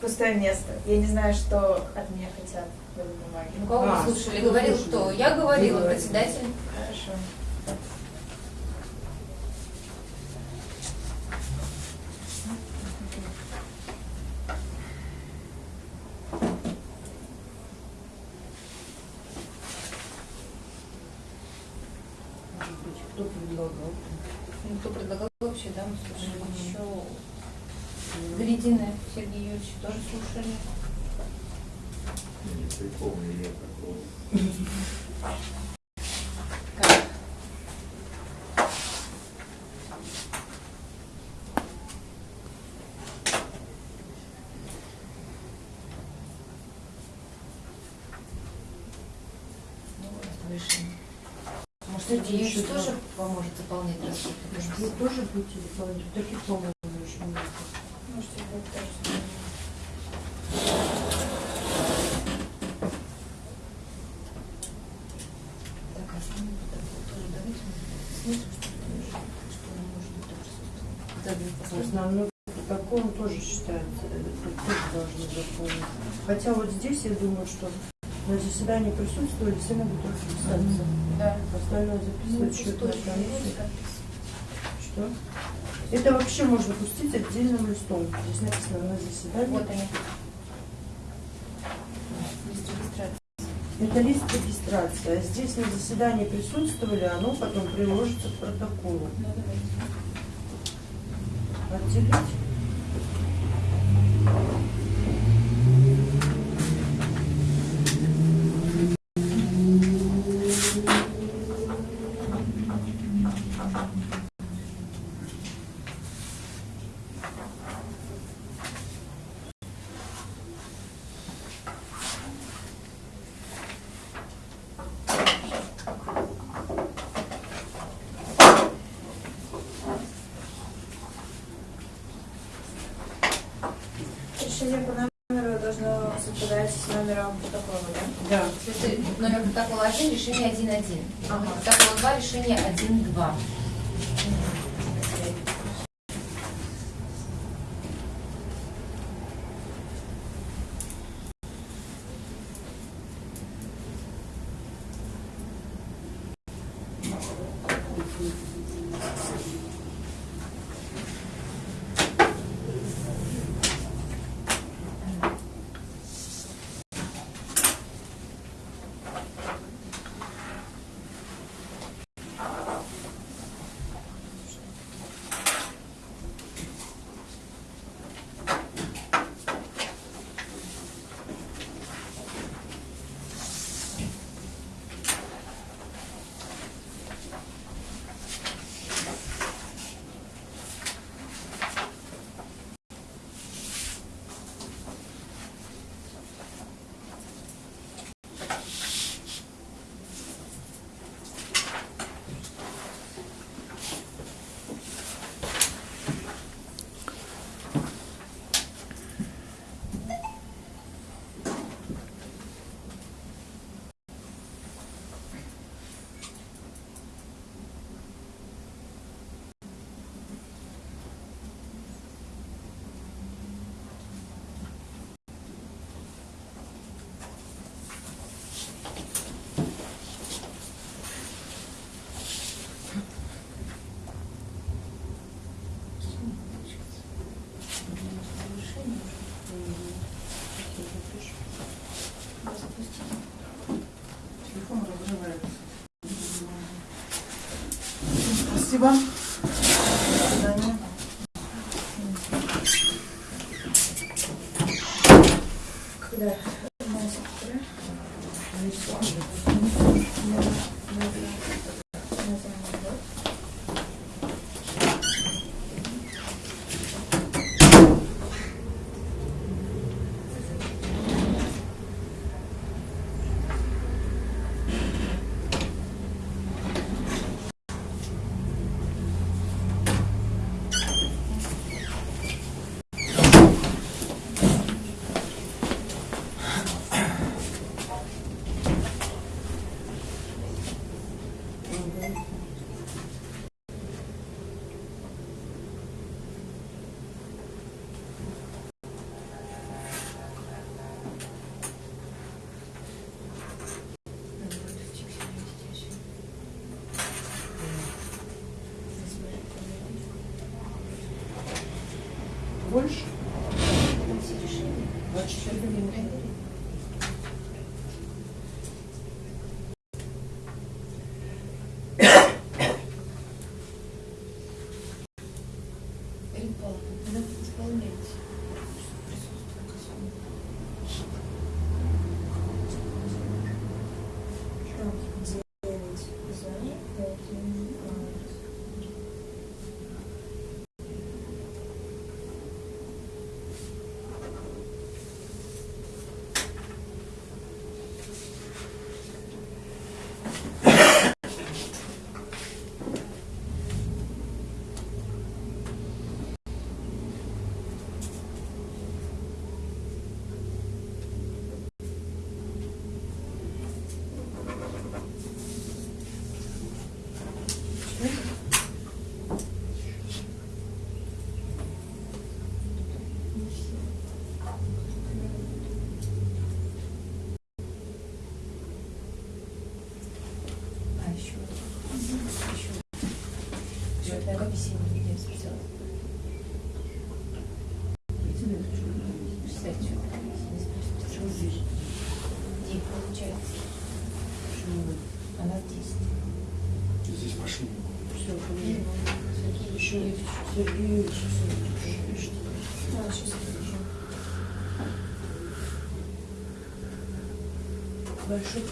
пустое место. Я не знаю, что от меня хотят в бумаге. Ну, кого А, вы слушали? Говорил слушали? кто? Я говорила, председатель. Хорошо. Может быть, кто предлагал? Ну, кто предлагал вообще, да, мы слушали еще Гридина Сергей Юрьевич тоже слушали. Не припомню я такого. Как? Ну, вот, выше. Может, Сергей Юрьевич тоже поможет заполнять расход? Будете выполнять? Таких, по-моему, очень много. Можете а основной протокол тоже считается, это тоже должны заполнить. Хотя вот здесь я думаю, что на заседании присутствовали, все могут расписаться. Да. Остальное Ну, записывать пустое, комиссия. Что? Это вообще можно пустить отдельным листом. Здесь написано на заседании. Вот они. Лист регистрации. Это лист регистрации. А здесь на заседании присутствовали, оно потом приложится к протоколу. Отделить. Решение по номеру должно совпадать с номером протокола, да? Да. Это номер протокола 1, решение 1.1. Ага. Протокол 2, решение Наверное, весенний я сделала. Где получается? Почему? Она здесь. Здесь пошли. Все, Сергеевич. Сергеевич. Сергеевич. Сергеевич. Да, сейчас скажу. Большой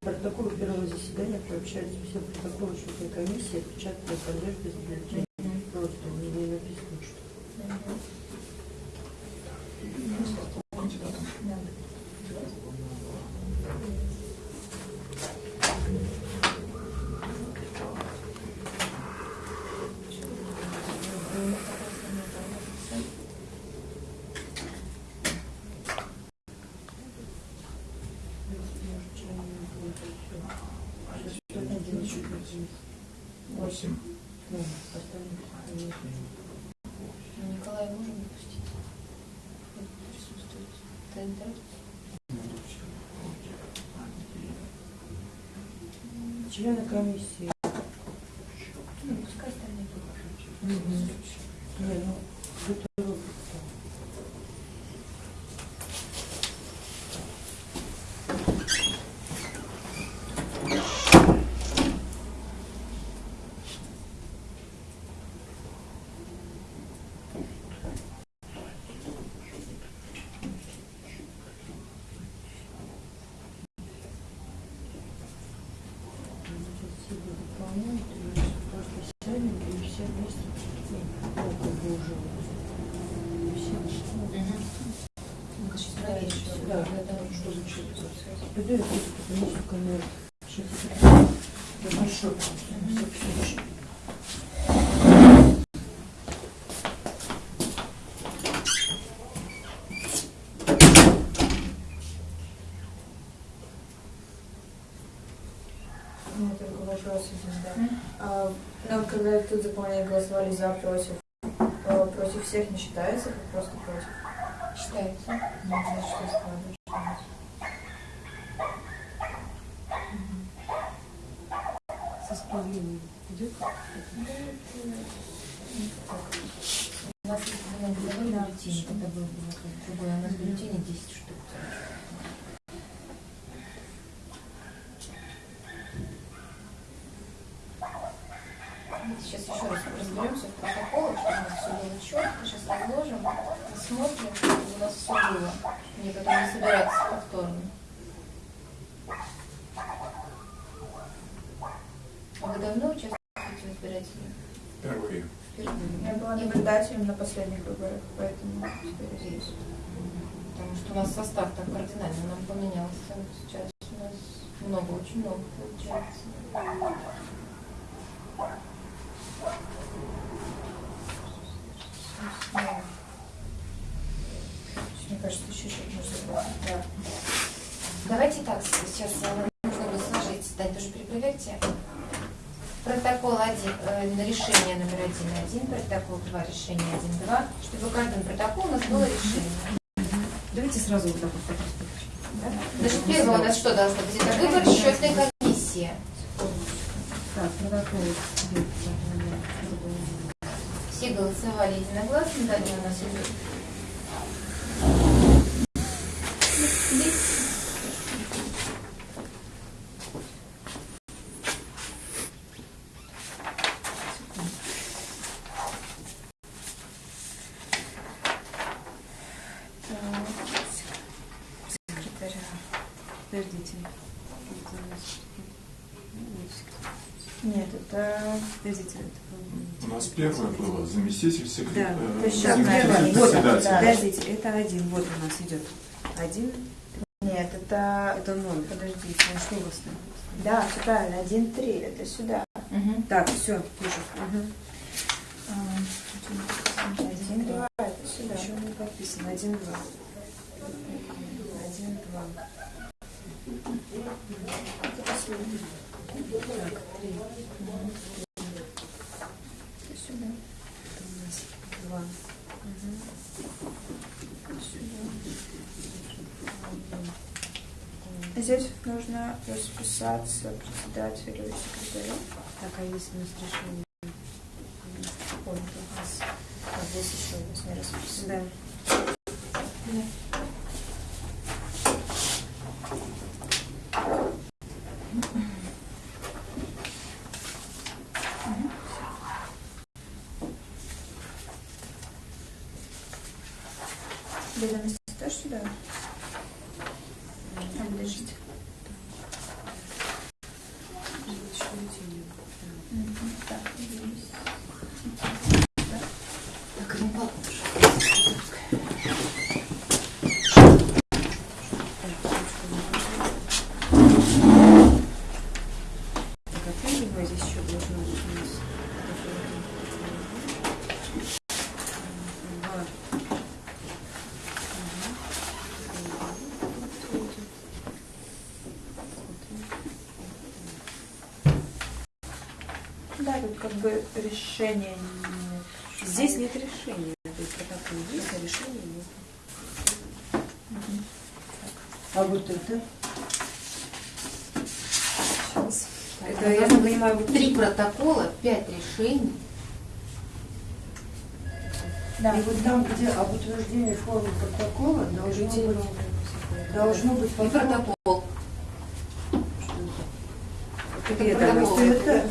Протоколы первого заседания приобщаются все протоколы учетной комиссии, отпечатанные конверты с бюллетенем. члены комиссии. пойду, я просто позвоню, сука, на когда тут заполнение голосовали за, против, против всех не считается, как просто против? Считается. Ну, значит, что. 1.1, протокол 2, решение 1.2, чтобы в каждом протоколе у нас было решение. Давайте сразу вот так вот. Да? Значит, первое у нас что должно быть? Это выбор счетной комиссии. Так, протокол. Все голосовали единогласно, далее у нас идет. Секретаря. Подождите. Нет, это... Подождите. это, У нас первое было заместитель Да, секретаря. то есть сейчас первое. Вот, подождите, это один. Вот у нас идет. Один. Нет, это... Это номер. Подождите, а что у вас там? Да, все правильно, 1-3, это сюда. Мгм. Так, все, пишу. Мгм. Один, два, это сюда. Еще не подписано. Один, два. Один, два. Так, три. Это сюда. Это у нас два. Мгм. это сюда. Здесь нужно расписаться председателю и секретарю. Так, а есть у нас решение? Ой, у нас а здесь еще у нас не расписано. Да. Ведомости тоже сюда? А, подождите. Мгм, Так, ведомости. Так, ну, папа. Так, а ты его здесь еще должно быть у нас? Два. Да, тут как бы решения нет. Здесь нет решения. То есть протокол есть, а решения нет. А вот это? Сейчас. Это, я так понимаю, вот Три протокола, пять решений. Да. И вот там, где об утверждении формы протокола, должно быть, должно быть И потом- протокол. Это Это я протокол. Это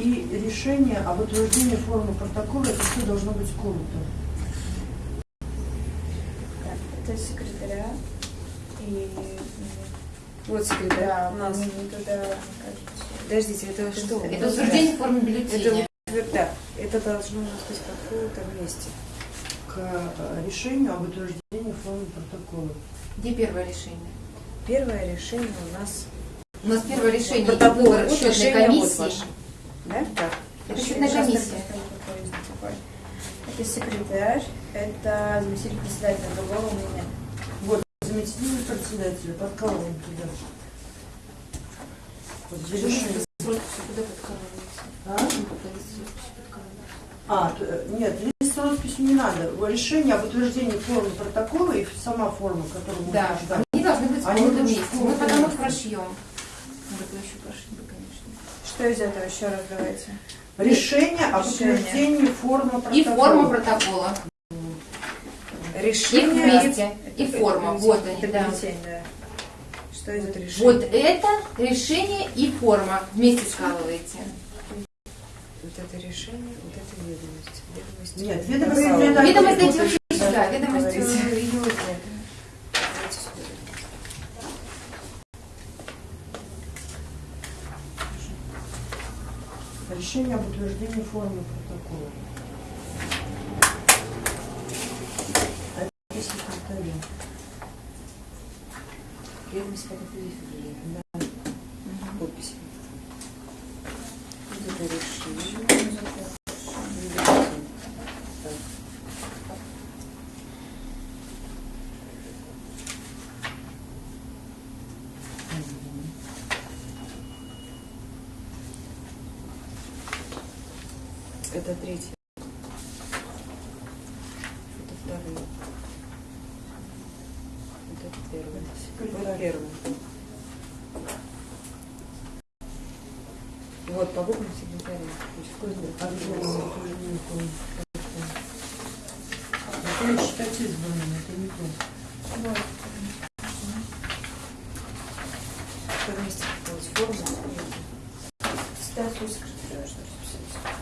и решение об утверждении формы протокола, это все должно быть сколото. Так, это секретаря. И Вот секретарь да, у нас. мы туда, кажется. Подождите, это что? Это утверждение формы бюллетеня. Это, да, это должно у нас быть какое-то вместе. К э, решению об утверждении формы протокола. Где первое решение? Первое решение у нас У нас первое решение Протокол. выбор Вот счетной вот комиссии. ваше. Да? Так. Это счетная комиссия. секретарь, это заместитель председателя другого у меня. Вот, заместитель председателя, подкалываем туда. Вот подкалывается? А? А, э, нет, лист с росписью не надо. Решение об утверждении формы протокола и сама форма, которую мы Да, они должны быть в должны месте. Мы потом их прошьем. Это еще прошли бы, конечно. Что из этого еще раз давайте? Решение об Решение. утверждении формы протокола. И форма протокола. Их Решение. вместе. И форма. Вот они, Это да. Что из этого? решение. Вот это решение и форма. Вместе скалываете. Вот это решение, вот это ведомость. Ведомость. Нет, ведомость Ведомость вот эти вообще это сюда. Ведомость говорите. э, ее нет. Давайте сюда. Решение об утверждении формы протокола. Это секретаря. Ведомость как это здесь Да. Подпись. Вот это решение. Ведомость. Так. Это третий. Это второй. Это первый. Вот первый. Вот по буквам секретаря. Обязательно тоже не помню. Это считать избранным, это не то. Что вместе делать форму. Статус секретаря, что расписать.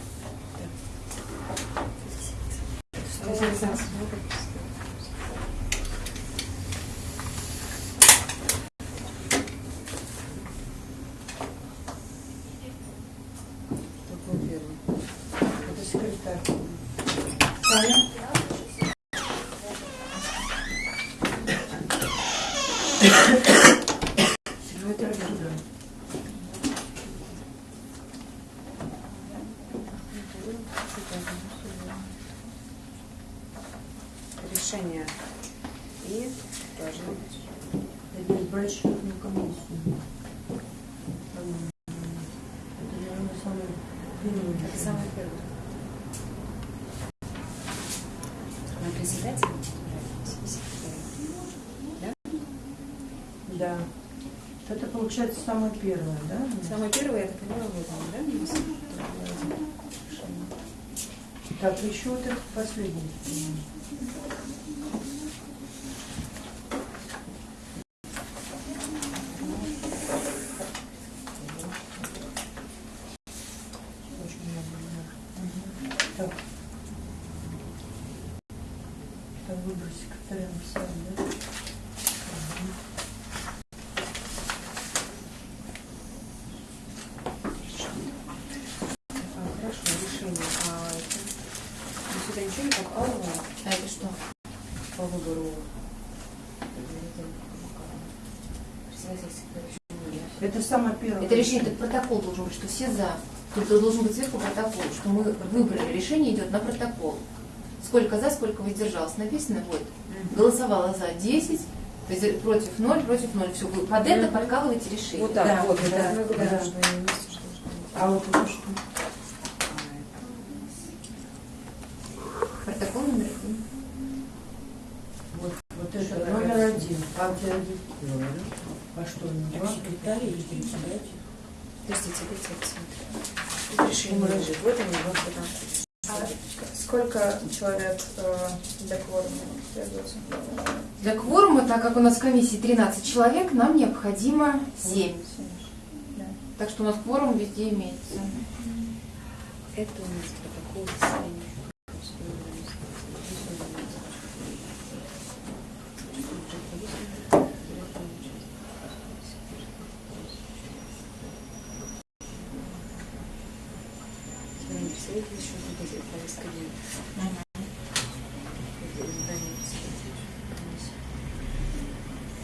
Такой первый. Это секретарь. Секретарь Герда. Решение. И должны быть. Это избрать счетную комиссию. Это, наверное, самый первый. Это самое первое. На председателя секретаря. Да. Это получается самое первое, да? Самое первое, я так понимаю, вот он, да? Так, еще вот это последний. Очень много бумаг. Так. Так, выбор секретаря написали, да? Мгм. А, хорошо, решение. А это... ну, сюда ничего не попало А это что? по выбору председателя секретаря? Это самое первое. Это решение, это протокол должен быть, что все за. Тут должен быть сверху протокол, что мы выбрали. Решение идет на протокол. Сколько за, сколько воздержалось. Написано, вот, голосовало за 10, то есть против 0, против 0. Все, вы под это подкалываете решение. Вот так, Да, вот. да, да. быть. А вот что? Протокол номер один. Вот, вот это номер один. Партия один. А что, не два? Секретарь или председатель? Я посмотрю. Решение лежит. Вот они, вот это. А сколько человек э, для кворума? Для кворума, так как у нас в комиссии 13 человек, нам необходимо 7. Да. Так что у нас кворум везде имеется. Это у нас протокол заседания. Представитель еще не будет повестка дня. Издание представителей комиссии.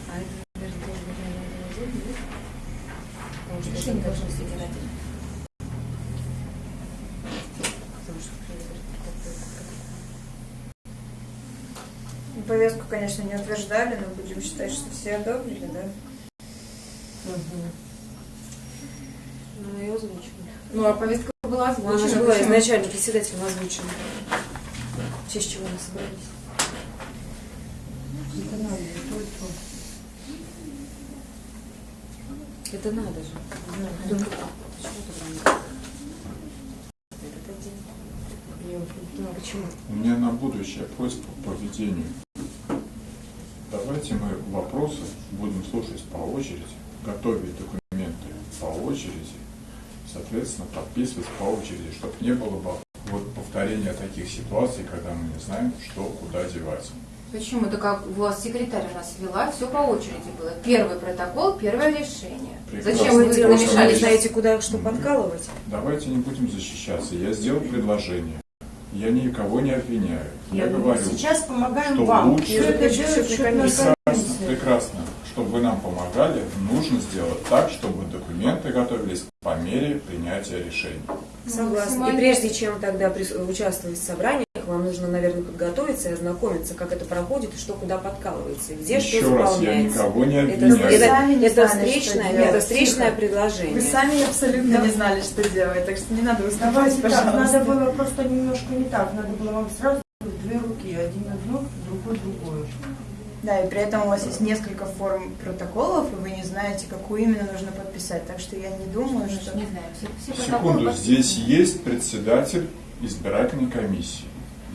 А это, наверное, тоже наверное, отдельно, нет? Потому что это Решение должно должно быть быть избиратель. Потому что Ну, Повестку, конечно, не утверждали, но будем считать, что все одобрили, да? Ну, мы ее озвучили. Ну, а повестка была Ну, она же озвучена. была Почему? изначально председателем озвучена. В честь чего мы собрались. Это надо. Это надо же. Только почему тогда не так? Этот один. Я вот не понимаю, почему. У меня на будущее просьба по поведению. Давайте мы вопросы будем слушать по очереди, готовить документы по очереди, соответственно, подписывать по очереди, чтобы не было бы вот повторения таких ситуаций, когда мы не знаем, что куда девать. Почему? Это как у вас секретарь у нас вела, все по очереди было. Первый протокол, первое решение. Прекрасно. Зачем вы намешали знаете, куда что подкалывать. Давайте не будем защищаться. Я сделал предложение. Я никого не обвиняю. Я говорю, Сейчас помогаем что вам. лучше- Все это счетная прекрасно, прекрасно. Чтобы вы нам помогали, нужно сделать так, чтобы документы готовились по мере принятия решений. Согласна. И прежде чем тогда участвовать в собраниях, вам нужно, наверное, подготовиться и ознакомиться, как это проходит и что куда подкалывается, и где Еще что раз, я никого не Это, обвиняю. Это, это знали, встречное, что делать. это встречное предложение. Вы сами абсолютно не знали, что делать, так что не надо выступать, Давайте так, пожалуйста. надо было просто немножко не так. Надо было вам сразу один одну, другой другую. Да, и при этом у вас есть несколько форм протоколов, и вы не знаете, какую именно нужно подписать. Так что я не думаю, что... не знаю, все, все Секунду, подписаны. здесь есть председатель избирательной комиссии.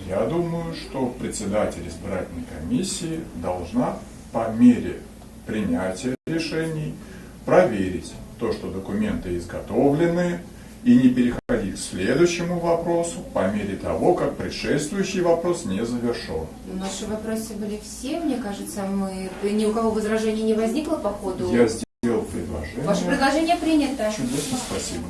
Я думаю, что председатель избирательной комиссии должна по мере принятия решений проверить то, что документы изготовлены, и не переходить к следующему вопросу по мере того, как предшествующий вопрос не завершен. Наши вопросы были все, мне кажется, мы ни у кого возражений не возникло по ходу. Я сделал предложение. Ваше предложение принято. Чудесно, спасибо.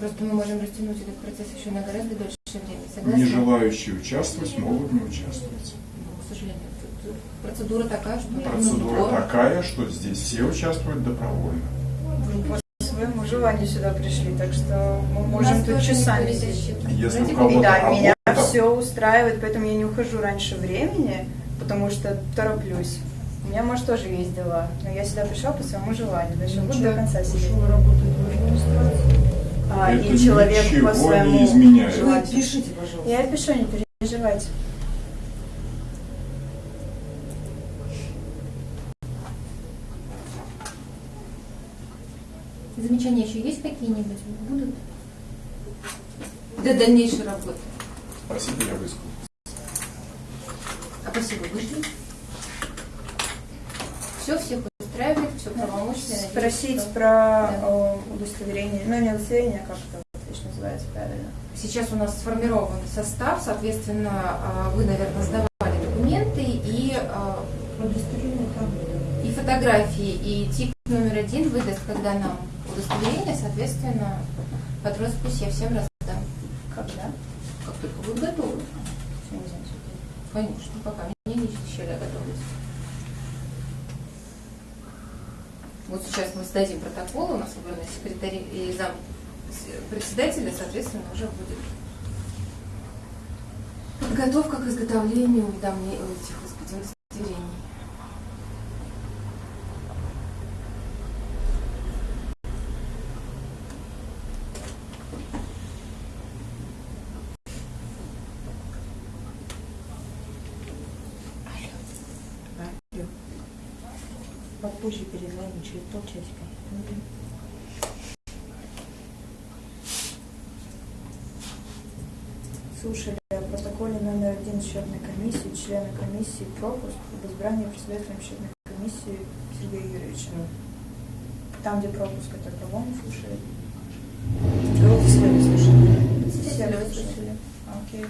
Просто мы можем растянуть этот процесс еще на гораздо дольше времени. Согласны? Не желающие участвовать могут не участвовать. Ну, К сожалению, тут процедура такая, что... Процедура ну, такая, что здесь все участвуют добровольно. Вы по своему желанию сюда пришли, так что мы можем тут часами сидеть. Если Ради у кого-то И да, меня все устраивает, поэтому я не ухожу раньше времени, потому что тороплюсь. У меня, может, тоже есть дела, но я сюда пришла по своему желанию, значит, буду до конца сидеть. А, Это и человек по своему желанию. пишите, пожалуйста. Я пишу, не переживайте. Замечания еще есть какие-нибудь? Будут? Для дальнейшей работы. Спасибо, я высказал. А спасибо, вышли. Все, всех устраивает, все правомочно. надеюсь, Спросить что- про Да. о, удостоверение, ну не удостоверение, а как это точно называется правильно. Сейчас у нас сформирован состав, соответственно, а, вы, наверное, сдавали документы и, Удостоверение там. и фотографии, и тип номер один выдаст, когда нам удостоверение, соответственно, под роспись я всем раздам. Когда? Как только будут готовы. Конечно, пока меня не исчезли готовность. Вот сейчас мы сдадим протокол, у нас выбраны секретарь и зам председателя, соответственно, уже будет подготовка к изготовлению уведомлений этих через полчасика. Слушали о протоколе номер один счетной комиссии, члена комиссии пропуск об избрании председателем счетной комиссии Сергея Юрьевича. Там, где пропуск, это кого мы слушали? Вами слушали. Все слушали. Окей.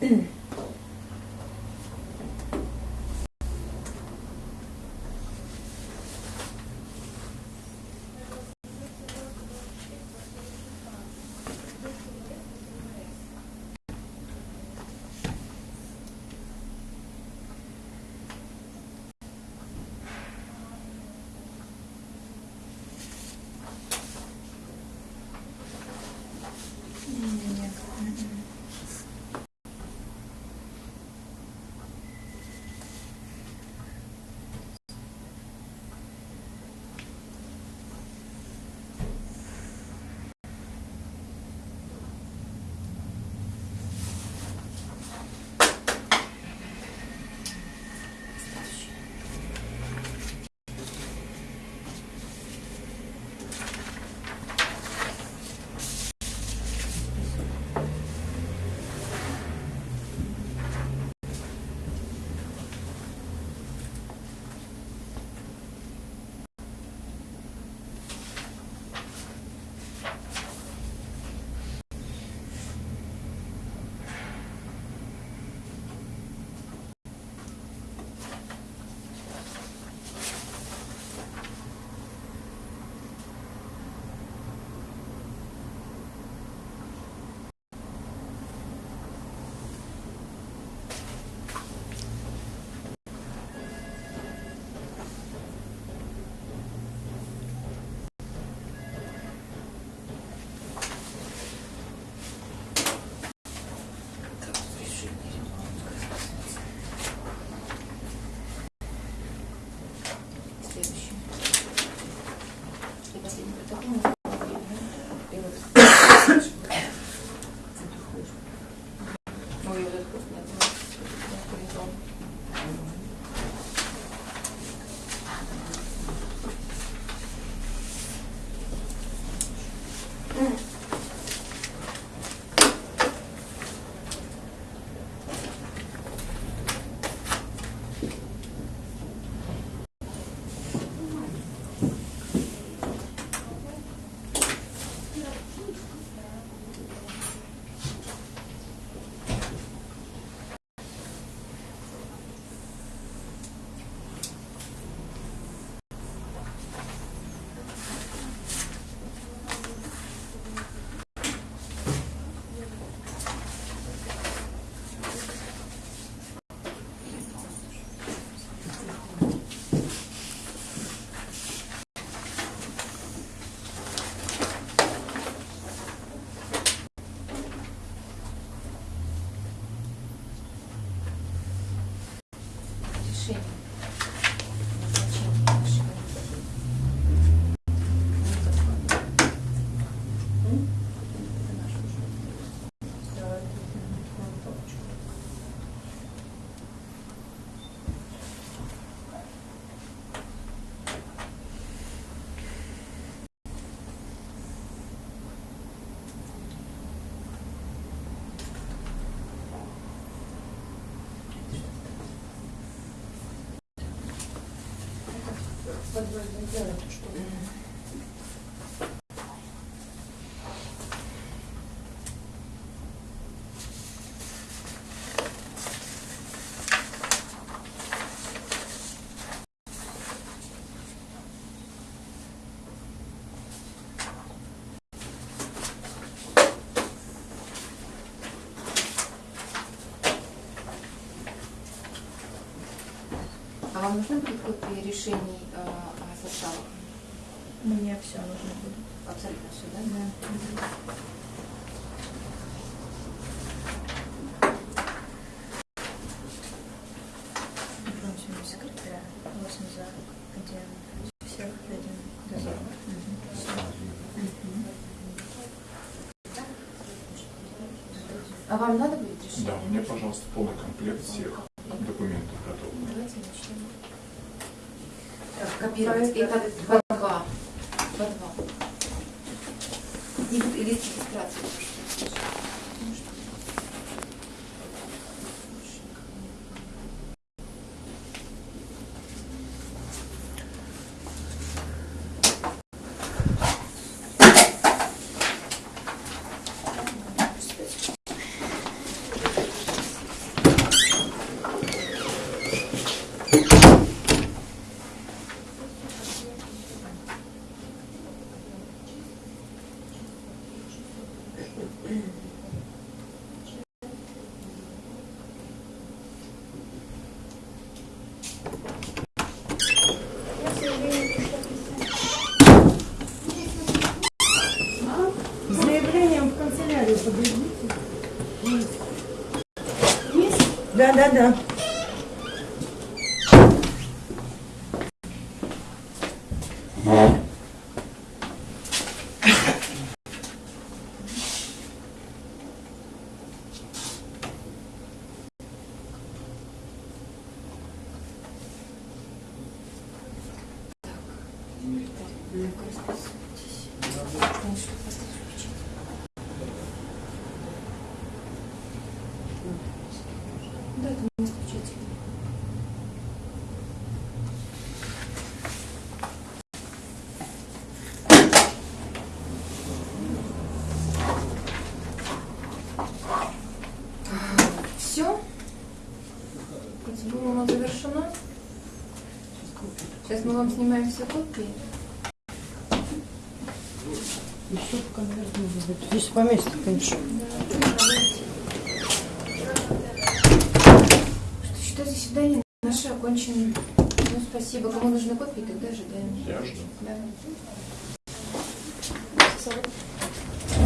Mm-hmm. <clears throat> вам нужны будут копии решений э, о составах? Мне все нужно будет. Абсолютно все, да? За. А вам надо будет решение? Да, мне, пожалуйста, полный комплект всех Так, копировать. Это по два. По два. И, вот- и лист регистрации. тоже. Ну, что? С заявлением в канцелярию подойдите. Да, да, да. Да, это не исключительно. Все? Процедура у нас завершена. Сейчас мы вам снимаем все копии. Еще конверт может быть. Здесь поместье, конечно. Что считаю заседание наше окончено. Ну, спасибо. Кому нужны копии, тогда ожидаем. Я жду. Да.